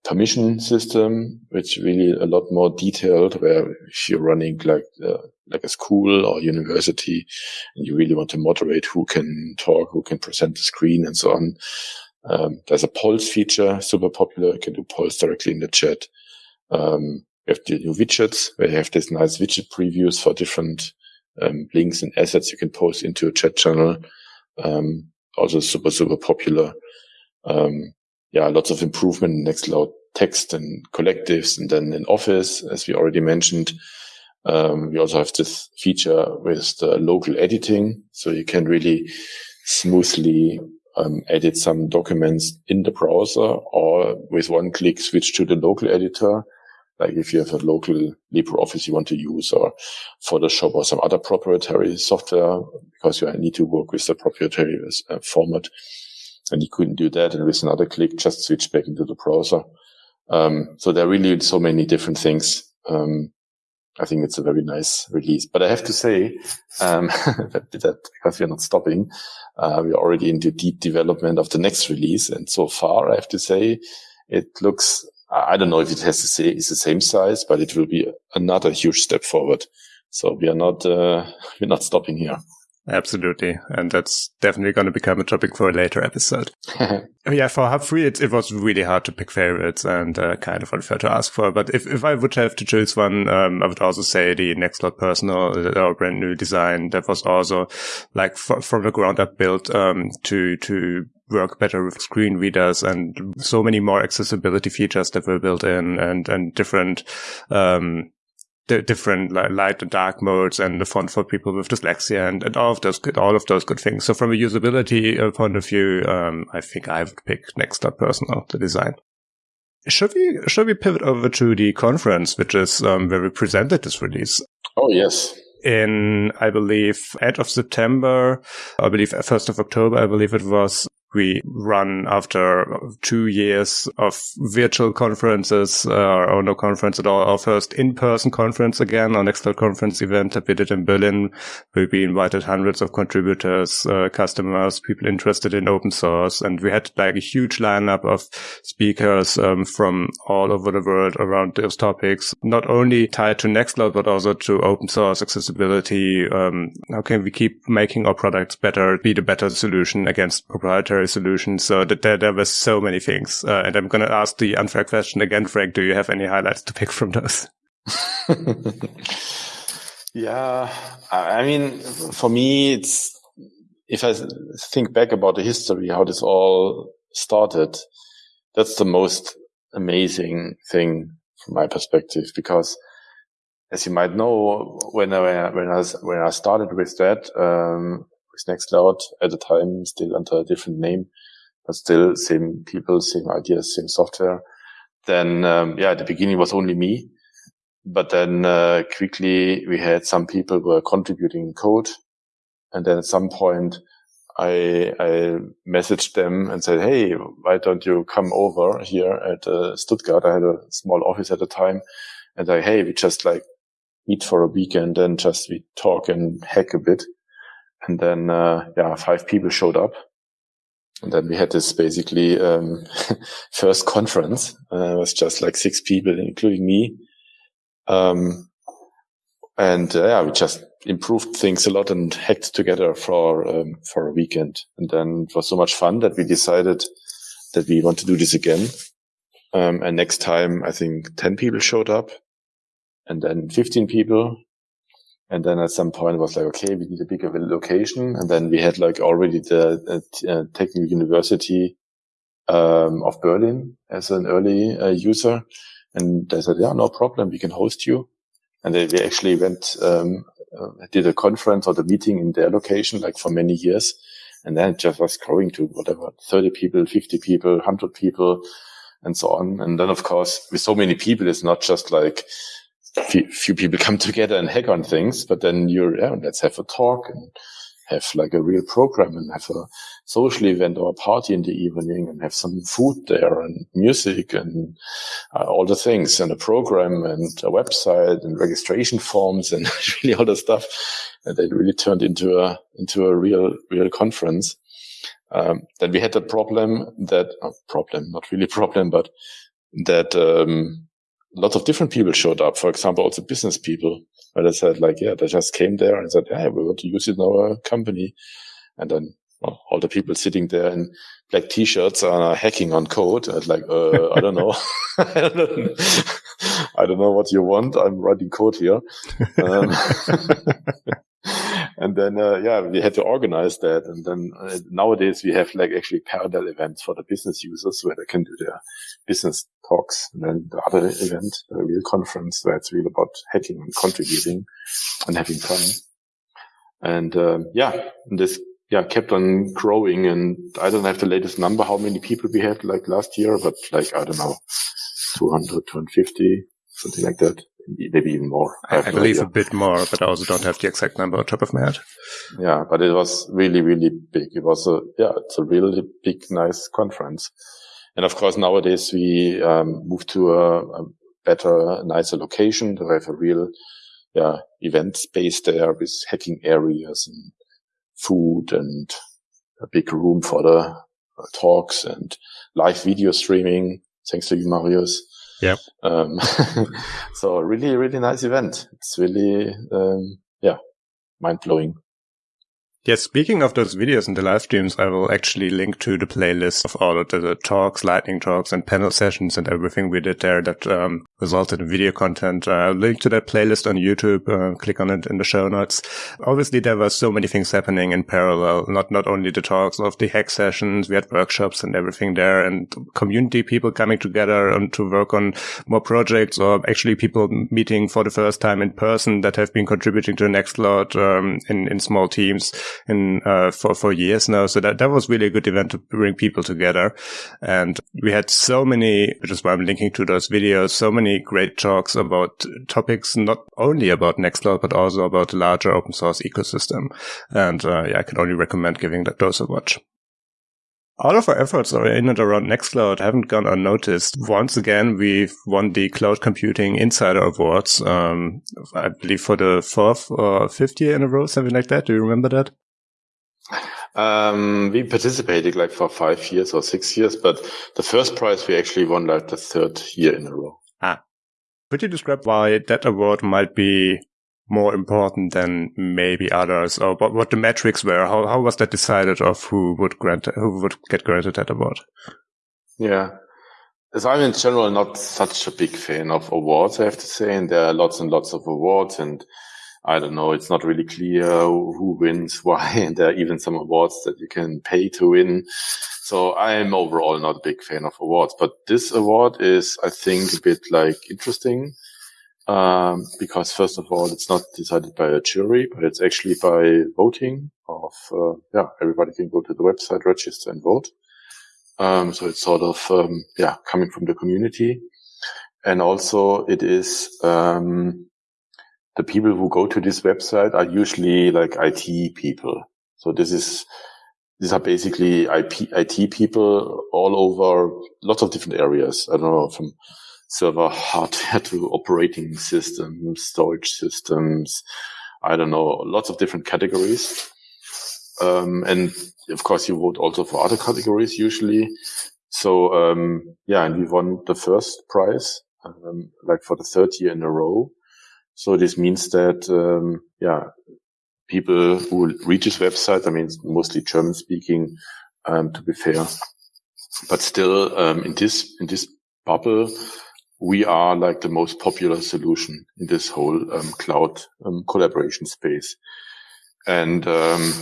permission system, which really a lot more detailed where if you're running like, uh, like a school or university and you really want to moderate who can talk, who can present the screen and so on. Um, there's a polls feature, super popular. You can do polls directly in the chat. Um, have the new widgets where you have this nice widget previews for different um, links and assets you can post into a chat channel. Um, also super, super popular. Um, yeah, lots of improvement in Nextcloud text and collectives. And then in Office, as we already mentioned, um, we also have this feature with the local editing. So you can really smoothly um, edit some documents in the browser or with one click switch to the local editor. Like if you have a local LibreOffice you want to use or Photoshop or some other proprietary software because you need to work with the proprietary uh, format and you couldn't do that. And with another click, just switch back into the browser. Um, so there are really so many different things. Um, I think it's a very nice release. But I have to say um, that, because we're not stopping, uh, we're already into deep development of the next release. And so far, I have to say, it looks. I don't know if it has to say it's the same size, but it will be another huge step forward. So we are not uh, we're not stopping here. Absolutely. And that's definitely going to become a topic for a later episode. yeah, for Hub 3, it, it was really hard to pick favorites and uh, kind of unfair to ask for. But if, if I would have to choose one, um, I would also say the Nextcloud Personal, uh, our brand new design that was also like f- from the ground up built um, to, to work better with screen readers and so many more accessibility features that were built in and, and different, um, the different like, light and dark modes and the font for people with dyslexia and, and all of those good, all of those good things. So from a usability uh, point of view, um, I think I would pick Nextcloud Personal, the design. Should we, should we pivot over to the conference, which is, um, where we presented this release? Oh, yes. In, I believe, end of September, I believe 1st of October, I believe it was, we run after two years of virtual conferences, uh, or no conference at all, our first in-person conference again, our Nextcloud conference event that we did in Berlin. where We invited hundreds of contributors, uh, customers, people interested in open source. And we had like a huge lineup of speakers um, from all over the world around those topics, not only tied to Nextcloud, but also to open source accessibility. Um, how can we keep making our products better, be the better solution against proprietary solutions? So that there, there were so many things. Uh, and I'm going to ask the unfair question again, Frank. Do you have any highlights to pick from those? yeah. I mean, for me, it's, if I think back about the history, how this all started, that's the most amazing thing from my perspective because as you might know, when I, when I, when I started with that, um, with Nextcloud at the time, still under a different name, but still same people, same ideas, same software. Then, um, yeah, at the beginning was only me, but then, uh, quickly we had some people were contributing code. And then at some point, I, I messaged them and said, Hey, why don't you come over here at uh, Stuttgart? I had a small office at the time and I, Hey, we just like meet for a weekend and just we talk and hack a bit. And then, uh, yeah, five people showed up. And then we had this basically, um, first conference. Uh, it was just like six people, including me. Um, and uh, yeah, we just improved things a lot and hacked together for um, for a weekend. And then it was so much fun that we decided that we want to do this again. Um, and next time, I think ten people showed up, and then fifteen people. And then at some point it was like, okay, we need a bigger location. And then we had like already the uh, uh Technical University um, of Berlin as an early uh, user. And they said, yeah, no problem. We can host you. And they, we actually went um, uh, did a conference or the meeting in their location like for many years. And then it just was growing to whatever, 30 people, 50 people, 100 people and so on. And then of course, with so many people, it's not just like few, few people come together and hack on things, but then you're, yeah, let's have a talk and have like a real program and have a social event or a party in the evening and have some food there and music and uh, all the things and a program and a website and registration forms and really all the stuff. And they really turned into a, into a real, real conference. Um, then we had a problem that, uh, problem, not really problem, but that, um, lots of different people showed up. For example, also business people where they said like, yeah, they just came there and said, yeah, we want to use it in our company. And then well, all the people sitting there in black t-shirts are hacking on code. And like, uh, I don't know. I don't know what you want. I'm writing code here. Um, and then, uh, yeah, we had to organize that. And then uh, nowadays we have like actually parallel events for the business users where they can do their business talks. And then the other event, the real conference where it's really about hacking and contributing and having fun. And, um, yeah, this, yeah, kept on growing. And I don't have the latest number, how many people we had like last year, but like, I don't know, 200, 250, something like that maybe even more. I, I, believe a bit more, but I also don't have the exact number on top of my head. Yeah, but it was really, really big. It was a, yeah, it's a really big, nice conference. And of course, nowadays we um, moved to a, a better, nicer location. We have a real, yeah, event space there with hacking areas and food and a big room for the uh, talks and live video streaming. Thanks to you, Marius. Yeah. Um, so really, really nice event. It's really, um, yeah, mind blowing. Yes, speaking of those videos and the live streams, I will actually link to the playlist of all of the talks, lightning talks, and panel sessions and everything we did there that um, resulted in video content. Uh, I'll link to that playlist on YouTube. Uh, click on it in the show notes. Obviously, there were so many things happening in parallel. Not not only the talks of the hack sessions, we had workshops and everything there, and community people coming together and to work on more projects, or actually people meeting for the first time in person that have been contributing to Nextcloud um, in in small teams in uh, for for years now. So that that was really a good event to bring people together, and we had so many, which is why I'm linking to those videos. So many great talks about topics not only about Nextcloud but also about the larger open source ecosystem. And uh, yeah, I can only recommend giving that those a watch. all of our efforts are in and around Nextcloud haven't gone unnoticed. Once again, we've won the Cloud Computing Insider Awards, um, I believe for the fourth or fifth year in a row, something like that. Do you remember that? Um, we participated like for five years or six years, but the first prize we actually won like the third year in a row. Ah. Could you describe why that award might be more important than maybe others, or what, what the metrics were? How how was that decided of who would grant who would get granted that award? Yeah, as I'm in general not such a big fan of awards, I have to say, and there are lots and lots of awards, and I don't know, it's not really clear who wins why, and there are even some awards that you can pay to win. So I'm overall not a big fan of awards, but this award is, I think, a bit like interesting um, because first of all, it's not decided by a jury, but it's actually by voting of, uh, yeah, everybody can go to the website, register and vote. Um, so it's sort of, um, yeah, coming from the community. And also it is, um, the people who go to this website are usually like IT people. So this is, these are basically IP, IT people all over lots of different areas. I don't know, from server hardware to operating systems, storage systems. I don't know, lots of different categories. Um, and of course you vote also for other categories usually. So, um, yeah, and we won the first prize, um, like for the third year in a row. So this means that, um, yeah, people who read this website, I mean, mostly German speaking, um, to be fair, but still, um, in this, in this bubble, we are like the most popular solution in this whole um, cloud um, collaboration space. And um,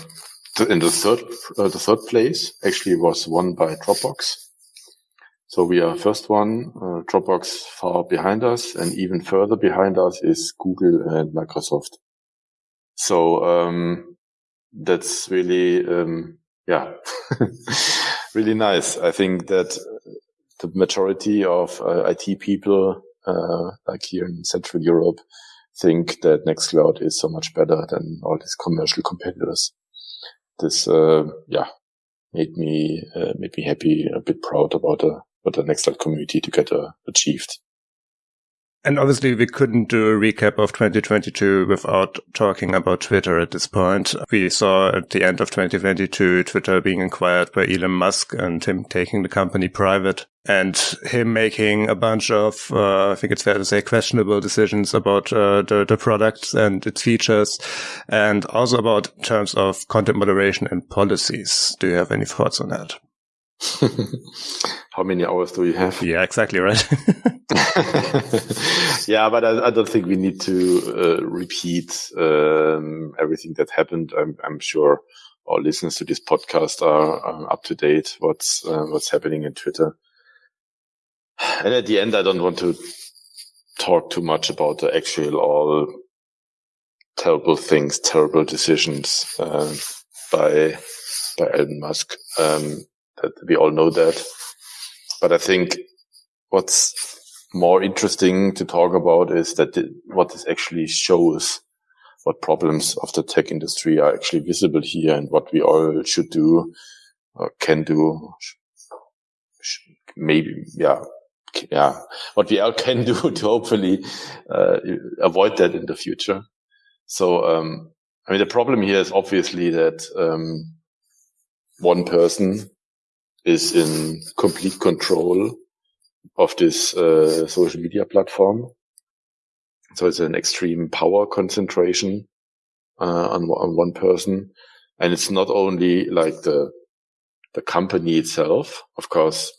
in the third, uh, the third place actually was won by Dropbox. So we are first one, uh, Dropbox far behind us, and even further behind us is Google and Microsoft. So um, that's really, um, yeah, really nice. I think that the majority of uh, IT people, uh, like here in Central Europe, think that Nextcloud is so much better than all these commercial competitors. This, uh, yeah, made me uh, made me happy, a bit proud about the what the Nextcloud community to get uh, achieved. And obviously we couldn't do a recap of 2022 without talking about Twitter at this point. We saw at the end of 2022 Twitter being acquired by Elon Musk and him taking the company private and him making a bunch of, uh, I think it's fair to say, questionable decisions about uh, the, the product and its features and also about terms of content moderation and policies. Do you have any thoughts on that? How many hours do you have? Yeah, exactly right. yeah, but I, I, don't think we need to uh, repeat um, everything that happened. I'm, I'm, sure all listeners to this podcast are, are up to date. What's uh, what's happening in Twitter? And at the end, I don't want to talk too much about the actual all terrible things, terrible decisions uh, by by Elon Musk. Um, that we all know that. But I think what's more interesting to talk about is that the, what this actually shows what problems of the tech industry are actually visible here and what we all should do or can do. Maybe, yeah, yeah, what we all can do to hopefully uh, avoid that in the future. So, um, I mean, the problem here is obviously that um, one person is in complete control of this uh, social media platform. So it's an extreme power concentration uh, on, on one person, and it's not only like the the company itself. Of course,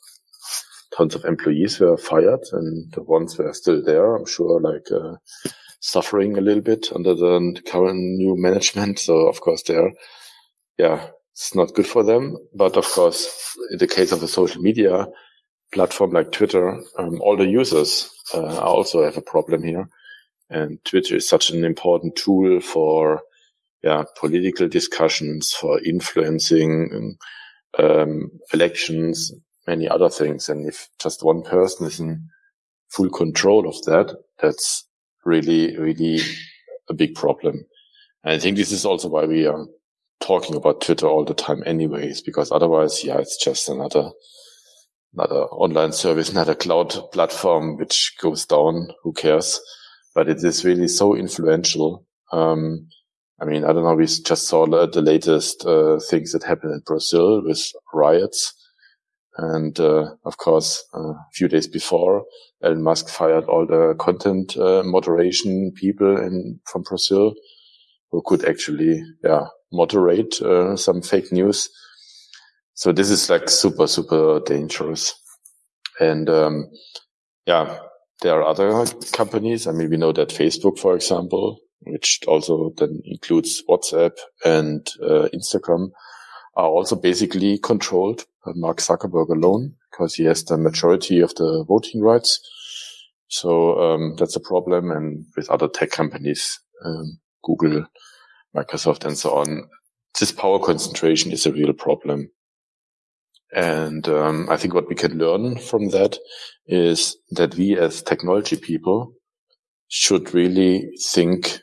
tons of employees were fired, and the ones were still there. I'm sure, like uh, suffering a little bit under the current new management. So of course, they're yeah it's not good for them. But of course, in the case of a social media platform like Twitter, um, all the users uh, also have a problem here. And Twitter is such an important tool for yeah, political discussions, for influencing um, elections, many other things. And if just one person is in full control of that, that's really, really a big problem. And I think this is also why we are talking about Twitter all the time anyways, because otherwise, yeah, it's just another, another online service, another cloud platform, which goes down. Who cares? But it is really so influential. Um, I mean, I don't know. We just saw the, latest uh, things that happened in Brazil with riots. And, uh, of course, uh, a few days before, Elon Musk fired all the content uh, moderation people in, from Brazil who could actually, yeah, moderate uh, some fake news. So this is like super, super dangerous. And, um, yeah, there are other companies. I mean, we know that Facebook, for example, which also then includes WhatsApp and uh, Instagram, are also basically controlled by Mark Zuckerberg alone because he has the majority of the voting rights. So um, that's a problem. And with other tech companies, um, Google, Microsoft, and so on, this power concentration is a real problem. And um, I think what we can learn from that is that we as technology people should really think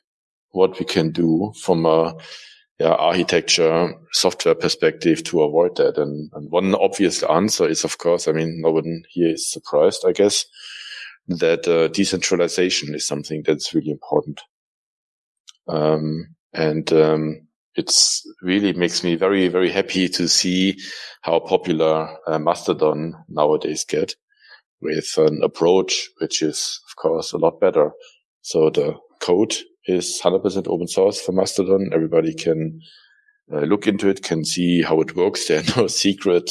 what we can do from a yeah, architecture software perspective to avoid that. And, and, one obvious answer is, of course, I mean, no one here is surprised, I guess, that uh, decentralization is something that's really important. Um, and um, it's really makes me very, very happy to see how popular uh, Mastodon nowadays get with an approach which is, of course, a lot better. So the code is 100% open source for Mastodon. Everybody can uh, look into it, can see how it works. There are no secret,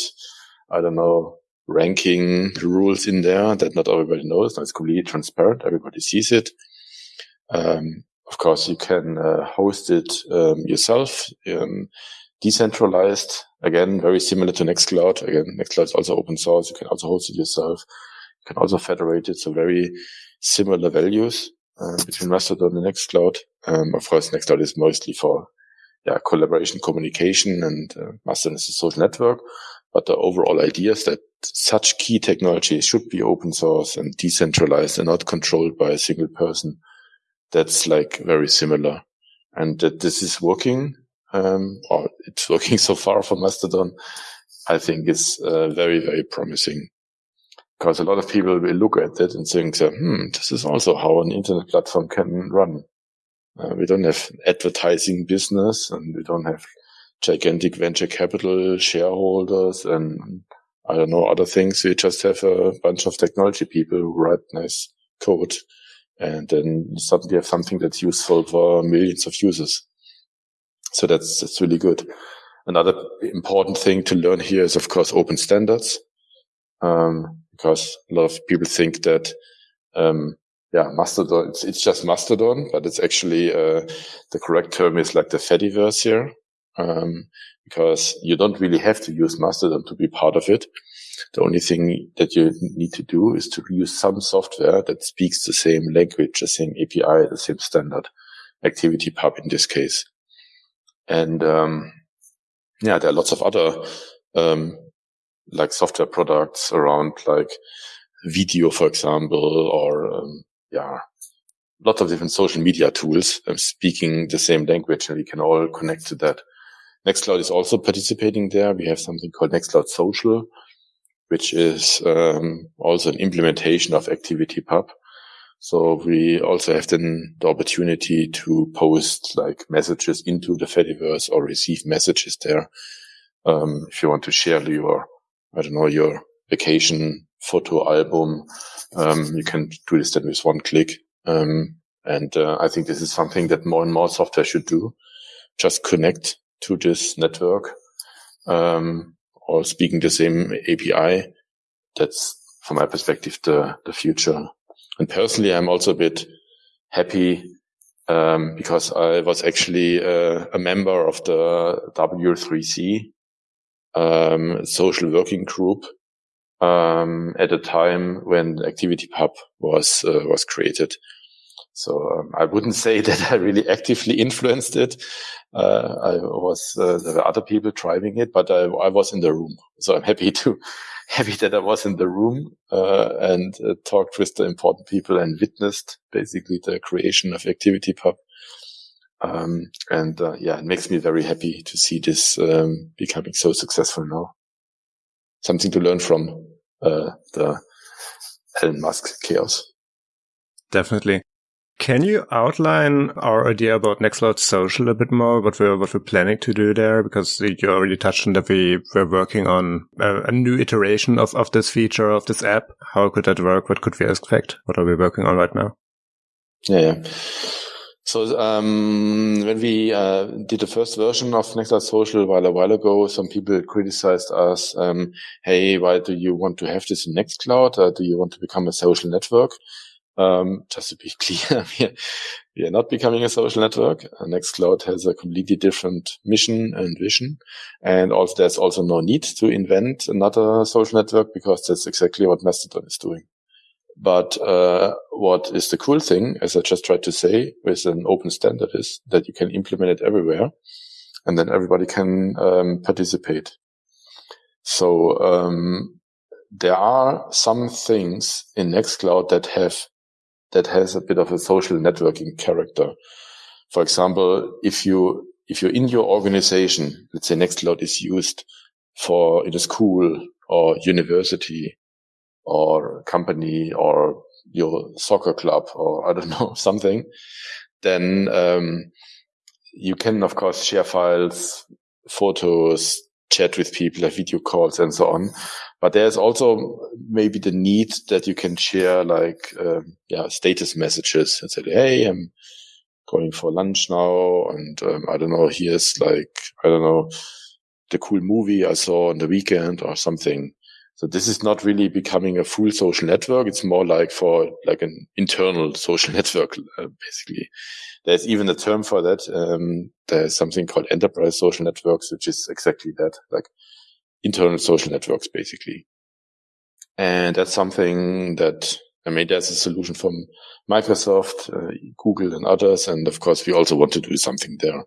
I don't know, ranking rules in there that not everybody knows. No, it's completely transparent. Everybody sees it. Um, of course, you can uh, host it um, yourself, um, decentralized. Again, very similar to Nextcloud. Again, Nextcloud is also open source. You can also host it yourself. You can also federate it. So very similar values uh, between Mastodon and Nextcloud. Um, of course, Nextcloud is mostly for yeah, collaboration, communication, and uh, Mastodon is a social network. But the overall idea is that such key technologies should be open source and decentralized and not controlled by a single person. That's like very similar. And that this is working, um, or it's working so far for Mastodon, I think is uh, very, very promising because a lot of people will look at it and think, hmm, this is also how an internet platform can run. Uh, we don't have advertising business and we don't have gigantic venture capital shareholders and I don't know, other things. We just have a bunch of technology people who write nice code and then suddenly have something that's useful for millions of users. So that's, that's really good. Another important thing to learn here is, of course, open standards. Um, because a lot of people think that, um, yeah, Mastodon, it's, it's just Mastodon, but it's actually, uh, the correct term is like the Fediverse here. Um, because you don't really have to use Mastodon to be part of it. The only thing that you need to do is to use some software that speaks the same language, the same API, the same standard, ActivityPub in this case. And, um, yeah, there are lots of other, um, like software products around like video, for example, or um, yeah, lots of different social media tools um, speaking the same language, and we can all connect to that. Nextcloud is also participating there. We have something called Nextcloud Social, which is um, also an implementation of ActivityPub. So we also have then the opportunity to post like messages into the Fediverse or receive messages there. Um, if you want to share your I don't know, your vacation photo album. Um, you can do this then with one click. Um, and uh, I think this is something that more and more software should do. Just connect to this network, um, or speaking the same API. That's from my perspective, the, the future. And personally, I'm also a bit happy, um, because I was actually uh, a member of the W3C, um, social working group um, at a time when ActivityPub was uh, was created. So um, I wouldn't say that I really actively influenced it. Uh, I was uh, there were other people driving it, but I, I, was in the room. So I'm happy to happy that I was in the room uh, and uh, talked with the important people and witnessed basically the creation of ActivityPub. Um, and uh, yeah, it makes me very happy to see this um, becoming so successful now. Something to learn from uh, the Elon Musk chaos. Definitely. Can you outline our idea about Nextcloud Social a bit more? What we're what we're planning to do there? Because you already touched on that we we're working on a, a, new iteration of of this feature of this app. How could that work? What could we expect? What are we working on right now? Yeah. yeah. So um, when we uh, did the first version of Nextcloud Social a while a while ago, some people criticized us. Um, hey, why do you want to have this in Nextcloud? Uh, do you want to become a social network? Um, just to be clear, we are not becoming a social network. Uh, Nextcloud has a completely different mission and vision. And also there's also no need to invent another social network because that's exactly what Mastodon is doing. But uh, what is the cool thing, as I just tried to say, with an open standard is that you can implement it everywhere and then everybody can um, participate. So um, there are some things in Nextcloud that have that has a bit of a social networking character. For example, if you, if you're in your organization, let's say Nextcloud is used for in a school or university or company or your soccer club or I don't know, something, then, um, you can, of course, share files, photos, chat with people, have video calls and so on. But there's also maybe the need that you can share like, um, yeah, status messages and say, Hey, I'm going for lunch now. And, um, I don't know, here's like, I don't know, the cool movie I saw on the weekend or something. So this is not really becoming a full social network. It's more like for like an internal social network, uh, basically. There's even a term for that. Um, there's something called enterprise social networks, which is exactly that, like internal social networks, basically. And that's something that, I mean, there's a solution from Microsoft, uh, Google and others. And of course, we also want to do something there,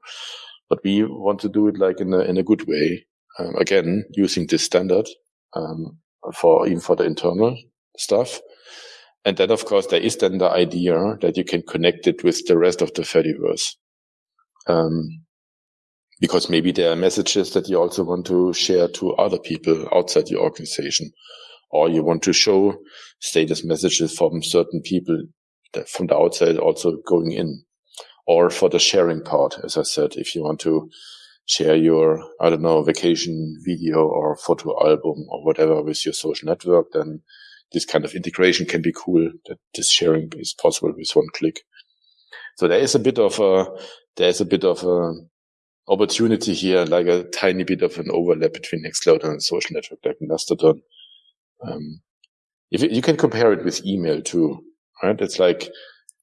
but we want to do it like in a, in a good way. Um, again, using this standard, um, for even for the internal stuff. And then, of course, there is then the idea that you can connect it with the rest of the Fediverse. Um, because maybe there are messages that you also want to share to other people outside your organization, or you want to show status messages from certain people from the outside also going in, or for the sharing part, as I said, if you want to share your, I don't know, vacation video or photo album or whatever with your social network, then this kind of integration can be cool that this sharing is possible with one click. So there is a bit of a, there is a bit of a opportunity here, like a tiny bit of an overlap between Nextcloud and social network like Mastodon. Um, if you can compare it with email too, right? It's like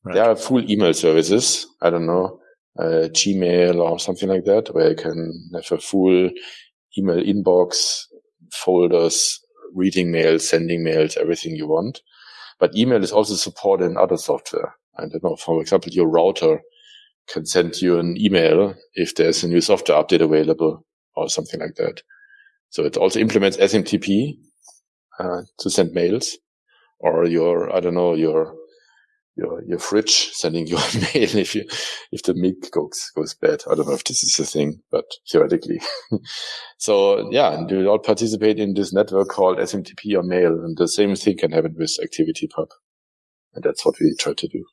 right. there are full email services. I don't know uh, Gmail or something like that, where you can have a full email inbox, folders, reading mails, sending mails, everything you want. But email is also supported in other software. I don't know, for example, your router can send you an email if there's a new software update available or something like that. So it also implements SMTP uh, to send mails or your, I don't know, your your your fridge sending you a mail if you if the milk goes goes bad. I don't know if this is a thing, but theoretically. so yeah, and you all participate in this network called SMTP or mail, and the same thing can happen with ActivityPub, and that's what we try to do.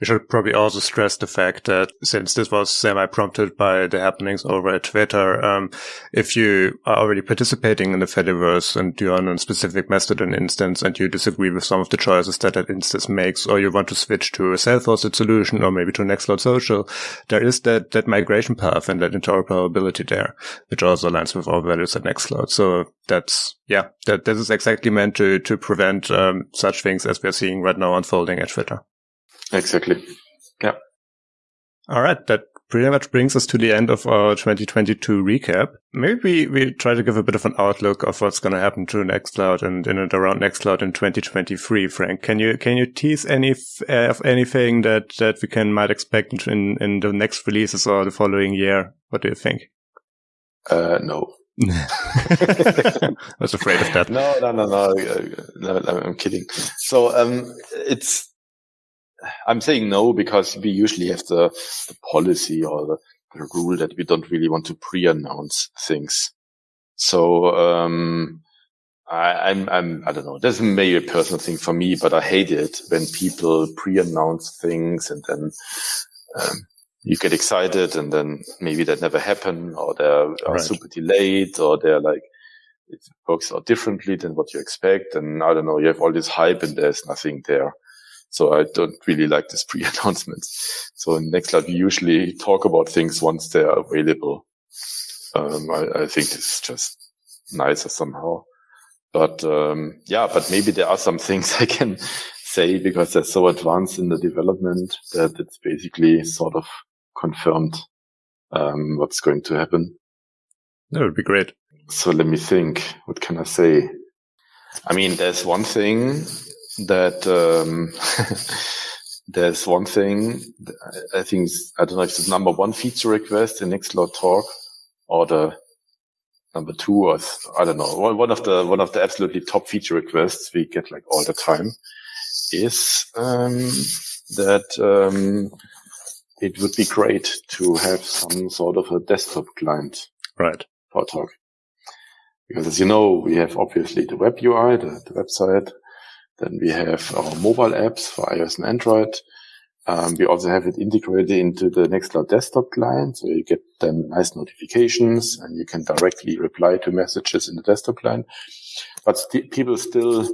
We should probably also stress the fact that since this was semi-prompted by the happenings over at Twitter, um, if you are already participating in the Fediverse and you're on a specific Mastodon instance and you disagree with some of the choices that that instance makes, or you want to switch to a self-hosted solution or maybe to Nextcloud Social, there is that, that migration path and that interoperability there, which also aligns with our values at Nextcloud. So that's, yeah, that this is exactly meant to, to prevent um, such things as we're seeing right now unfolding at Twitter. Exactly. Yeah. All right. That pretty much brings us to the end of our 2022 recap. Maybe we, we try to give a bit of an outlook of what's going to happen to Nextcloud and in and around Nextcloud in 2023. Frank, can you can you tease any uh, of anything that that we can might expect in in the next releases or the following year? What do you think? Uh, no. I was afraid of that. No, no, no, no. no I'm kidding. So um, it's I'm saying no because we usually have the, the policy or the, the, rule that we don't really want to pre-announce things. So, um, I, I'm, I'm, I don't know. This is maybe a personal thing for me, but I hate it when people pre-announce things and then, um, you get excited and then maybe that never happen or they're right. super delayed or they're like, it works out differently than what you expect. And I don't know, you have all this hype and there's nothing there. So I don't really like this pre-announcements. So in Nextcloud, we usually talk about things once they're available. Um, I, I, think it's just nicer somehow. But um, yeah, but maybe there are some things I can say because they're so advanced in the development that it's basically sort of confirmed um, what's going to happen. That would be great. So let me think. What can I say? I mean, there's one thing that um, there's one thing I think I don't know if it's number one feature request in Nextcloud Talk or the number two or I don't know. One of the one of the absolutely top feature requests we get like all the time is um, that um, it would be great to have some sort of a desktop client right. for Talk. Because as you know we have obviously the web UI the, the website then we have our mobile apps for iOS and Android. Um, we also have it integrated into the Nextcloud desktop client. So you get then nice notifications and you can directly reply to messages in the desktop client. But st- people still,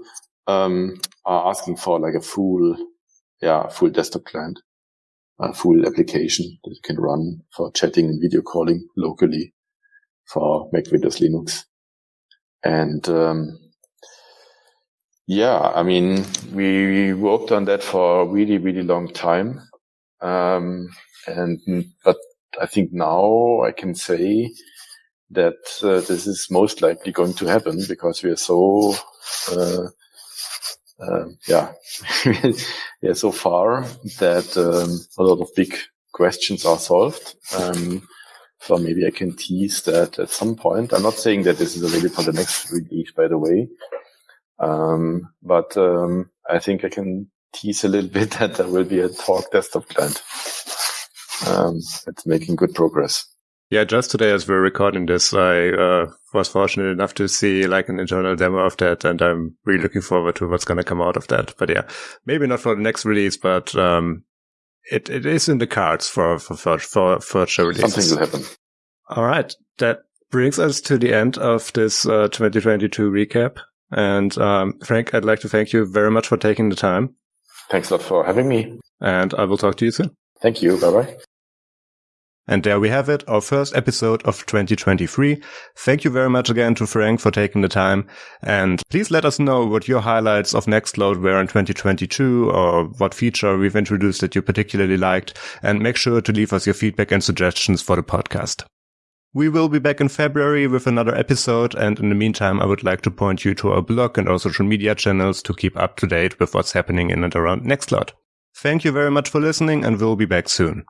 um, are asking for like a full, yeah, full desktop client, a full application that you can run for chatting and video calling locally for Mac, Windows, Linux. And, um, yeah, I mean, we worked on that for a really, really long time. Um, and, but I think now I can say that uh, this is most likely going to happen because we are so, uh, uh, yeah, yeah, so far that um, a lot of big questions are solved. Um, so maybe I can tease that at some point. I'm not saying that this is available for the next release, by the way. Um, but um, I think I can tease a little bit that there will be a talk desktop client. Um, it's making good progress. Yeah, just today as we're recording this, I uh, was fortunate enough to see like an internal demo of that, and I'm really looking forward to what's going to come out of that. But yeah, maybe not for the next release, but um, it it is in the cards for for for, for future releases. Something will happen. All right, that brings us to the end of this uh, 2022 recap. And um, Frank, I'd like to thank you very much for taking the time. Thanks a lot for having me. And I will talk to you soon. Thank you. Bye bye. And there we have it, our first episode of 2023. Thank you very much again to Frank for taking the time. And please let us know what your highlights of Nextcloud were in 2022 or what feature we've introduced that you particularly liked. And make sure to leave us your feedback and suggestions for the podcast. We will be back in February with another episode, and in the meantime, I would like to point you to our blog and our social media channels to keep up to date with what's happening in and around Nextcloud. Thank you very much for listening, and we'll be back soon.